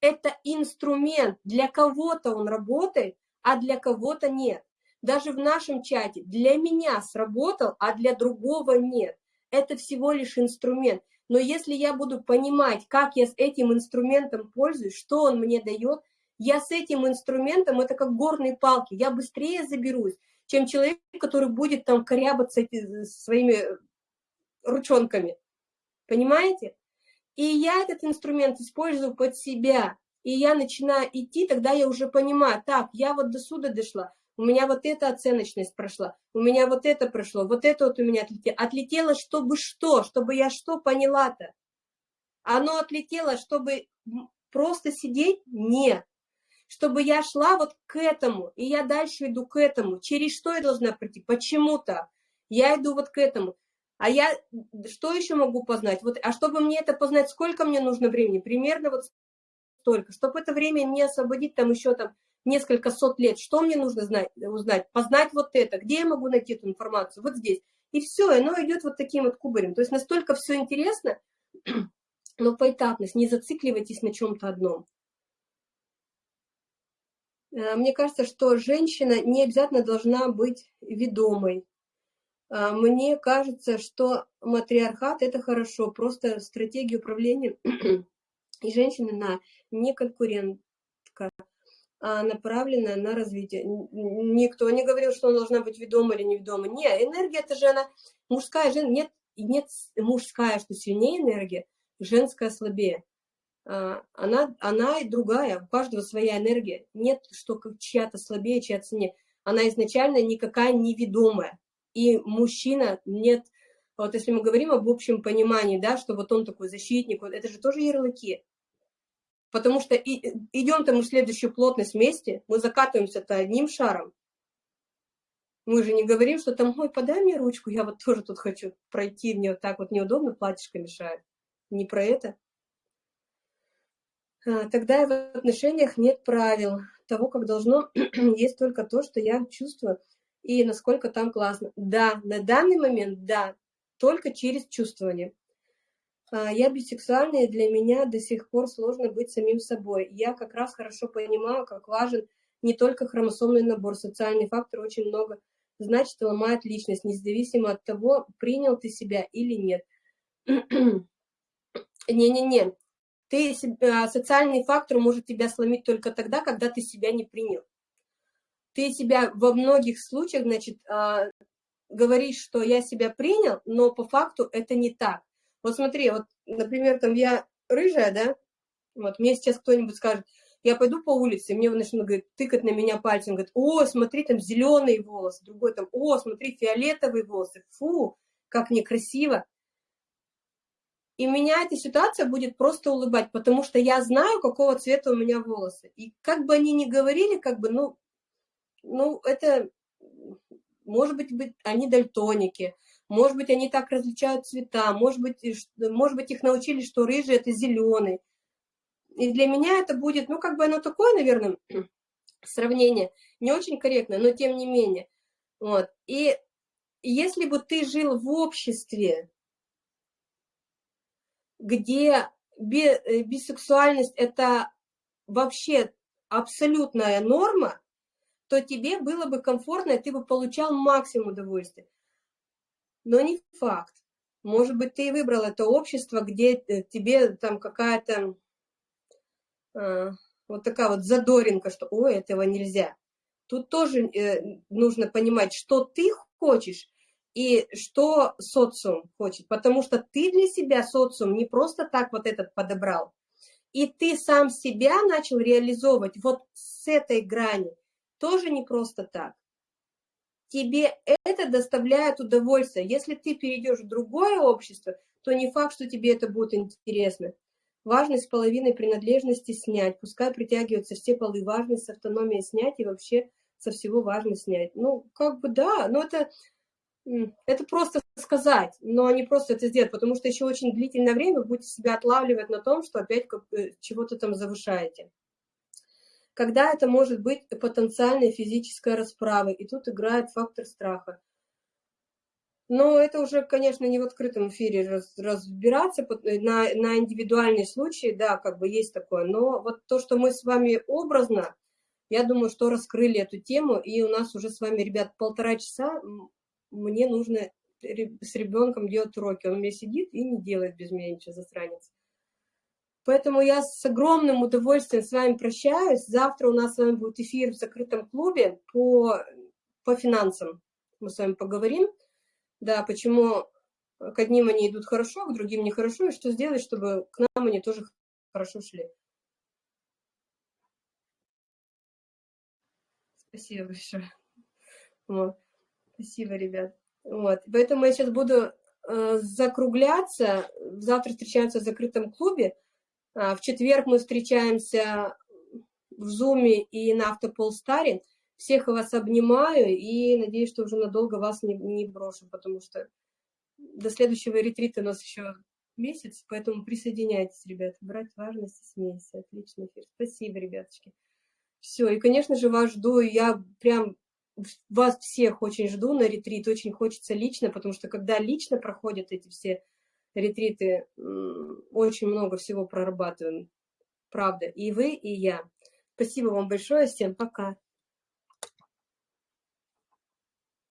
это инструмент. Для кого-то он работает, а для кого-то нет. Даже в нашем чате для меня сработал, а для другого нет. Это всего лишь инструмент. Но если я буду понимать, как я с этим инструментом пользуюсь, что он мне дает, я с этим инструментом, это как горные палки, я быстрее заберусь, чем человек, который будет там корябаться своими ручонками. Понимаете? И я этот инструмент использую под себя. И я начинаю идти, тогда я уже понимаю, так, я вот до сюда дошла, у меня вот эта оценочность прошла, у меня вот это прошло, вот это вот у меня отлетело. Отлетело, чтобы что? Чтобы я что поняла-то? Оно отлетело, чтобы просто сидеть? Нет чтобы я шла вот к этому, и я дальше иду к этому. Через что я должна прийти? Почему-то. Я иду вот к этому. А я что еще могу познать? Вот, а чтобы мне это познать, сколько мне нужно времени? Примерно вот столько. Чтобы это время не освободить там еще там несколько сот лет. Что мне нужно знать, узнать? Познать вот это. Где я могу найти эту информацию? Вот здесь. И все, оно идет вот таким вот кубарем. То есть настолько все интересно, но поэтапность. Не зацикливайтесь на чем-то одном. Э, мне кажется, что женщина не обязательно должна быть ведомой. Э, мне кажется, что матриархат – это хорошо, просто стратегия управления и женщины на не конкурентка, а направленная на развитие. Никто не говорил, что она должна быть ведома или неведома. Нет, энергия – это же она мужская, жен... нет, нет мужская, что сильнее энергия, женская слабее. А, она, она и другая, у каждого своя энергия. Нет, что чья-то слабее, чья-то сильнее. Она изначально никакая неведомая. И мужчина нет, вот если мы говорим об общем понимании, да, что вот он такой защитник, вот это же тоже ярлыки. Потому что идем-то мы в следующую плотность вместе, мы закатываемся-то одним шаром. Мы же не говорим, что там, ой, подай мне ручку, я вот тоже тут хочу пройти, мне вот так вот неудобно, платьишко мешает. Не про это. А, тогда в отношениях нет правил того, как должно, есть только то, что я чувствую и насколько там классно. Да, на данный момент, да, только через чувствование. А, я бисексуальная, для меня до сих пор сложно быть самим собой. Я как раз хорошо понимаю, как важен не только хромосомный набор, социальный фактор очень много значит ломает личность, независимо от того, принял ты себя или нет. Не-не-не, ты, социальный фактор может тебя сломить только тогда, когда ты себя не принял. ты себя во многих случаях, значит, а, говоришь, что я себя принял, но по факту это не так. Вот смотри, вот, например, там я рыжая, да, вот мне сейчас кто-нибудь скажет, я пойду по улице, мне начнут говорит, тыкать на меня пальцем, говорит, о, смотри, там зеленые волосы, другой там, о, смотри, фиолетовые волосы, фу, как некрасиво. И меня эта ситуация будет просто улыбать, потому что я знаю, какого цвета у меня волосы. И как бы они ни говорили, как бы, ну, ну, это, может быть, быть они дальтоники, может быть, они так различают цвета, может быть, может быть, их научили, что рыжий – это зеленый. И для меня это будет, ну, как бы оно такое, наверное, сравнение, не очень корректно, но тем не менее. Вот. И если бы ты жил в обществе, где э, бисексуальность – это вообще абсолютная норма, то тебе было бы комфортно, и ты бы получал максимум удовольствия. Но не факт. Может быть, ты и выбрал это общество, где э, тебе там какая-то э, вот такая вот задоринка, что ой, этого нельзя. Тут тоже э, нужно понимать, что ты хочешь и что социум хочет, потому что ты для себя социум не просто так вот этот подобрал, и ты сам себя начал реализовывать вот с этой грани, тоже не просто так. Тебе это доставляет удовольствие. Если ты перейдешь в другое общество, то не факт, что тебе это будет интересно. Важность половины принадлежности снять. Пускай притягиваются все полы. Важность автономии снять и вообще со всего важно снять. Ну, как бы да, но это это просто сказать, но не просто это сделать, потому что еще очень длительное время вы будете себя отлавливать на том, что опять э, чего-то там завышаете. Когда это может быть потенциальной физической расправой, и тут играет фактор страха. Но это уже, конечно, не в открытом эфире раз, разбираться, э, на, на индивидуальные случаи, да, как бы есть такое. Но вот то, что мы с вами образно, я думаю, что раскрыли эту тему, и у нас уже с вами, ребят, полтора часа мне нужно с ребенком делать уроки. Он у меня сидит и не делает без меня ничего, засранец. Поэтому я с огромным удовольствием с вами прощаюсь. Завтра у нас с вами будет эфир в закрытом клубе по, по финансам. Мы с вами поговорим. Да, почему к одним они идут хорошо, к другим нехорошо, и что сделать, чтобы к нам они тоже хорошо шли. Спасибо большое. Вот. Спасибо, ребят. Вот. Поэтому я сейчас буду э, закругляться. Завтра встречаемся в закрытом клубе. А, в четверг мы встречаемся в Зуме и на Автополстаре. Всех вас обнимаю и надеюсь, что уже надолго вас не, не брошу, потому что до следующего ретрита у нас еще месяц, поэтому присоединяйтесь, ребят. Брать важность смейся. Отличный эфир. Спасибо, ребяточки. Все, и, конечно же, вас жду. Я прям вас всех очень жду на ретрит, очень хочется лично, потому что когда лично проходят эти все ретриты, очень много всего прорабатываем, правда, и вы, и я. Спасибо вам большое, всем пока.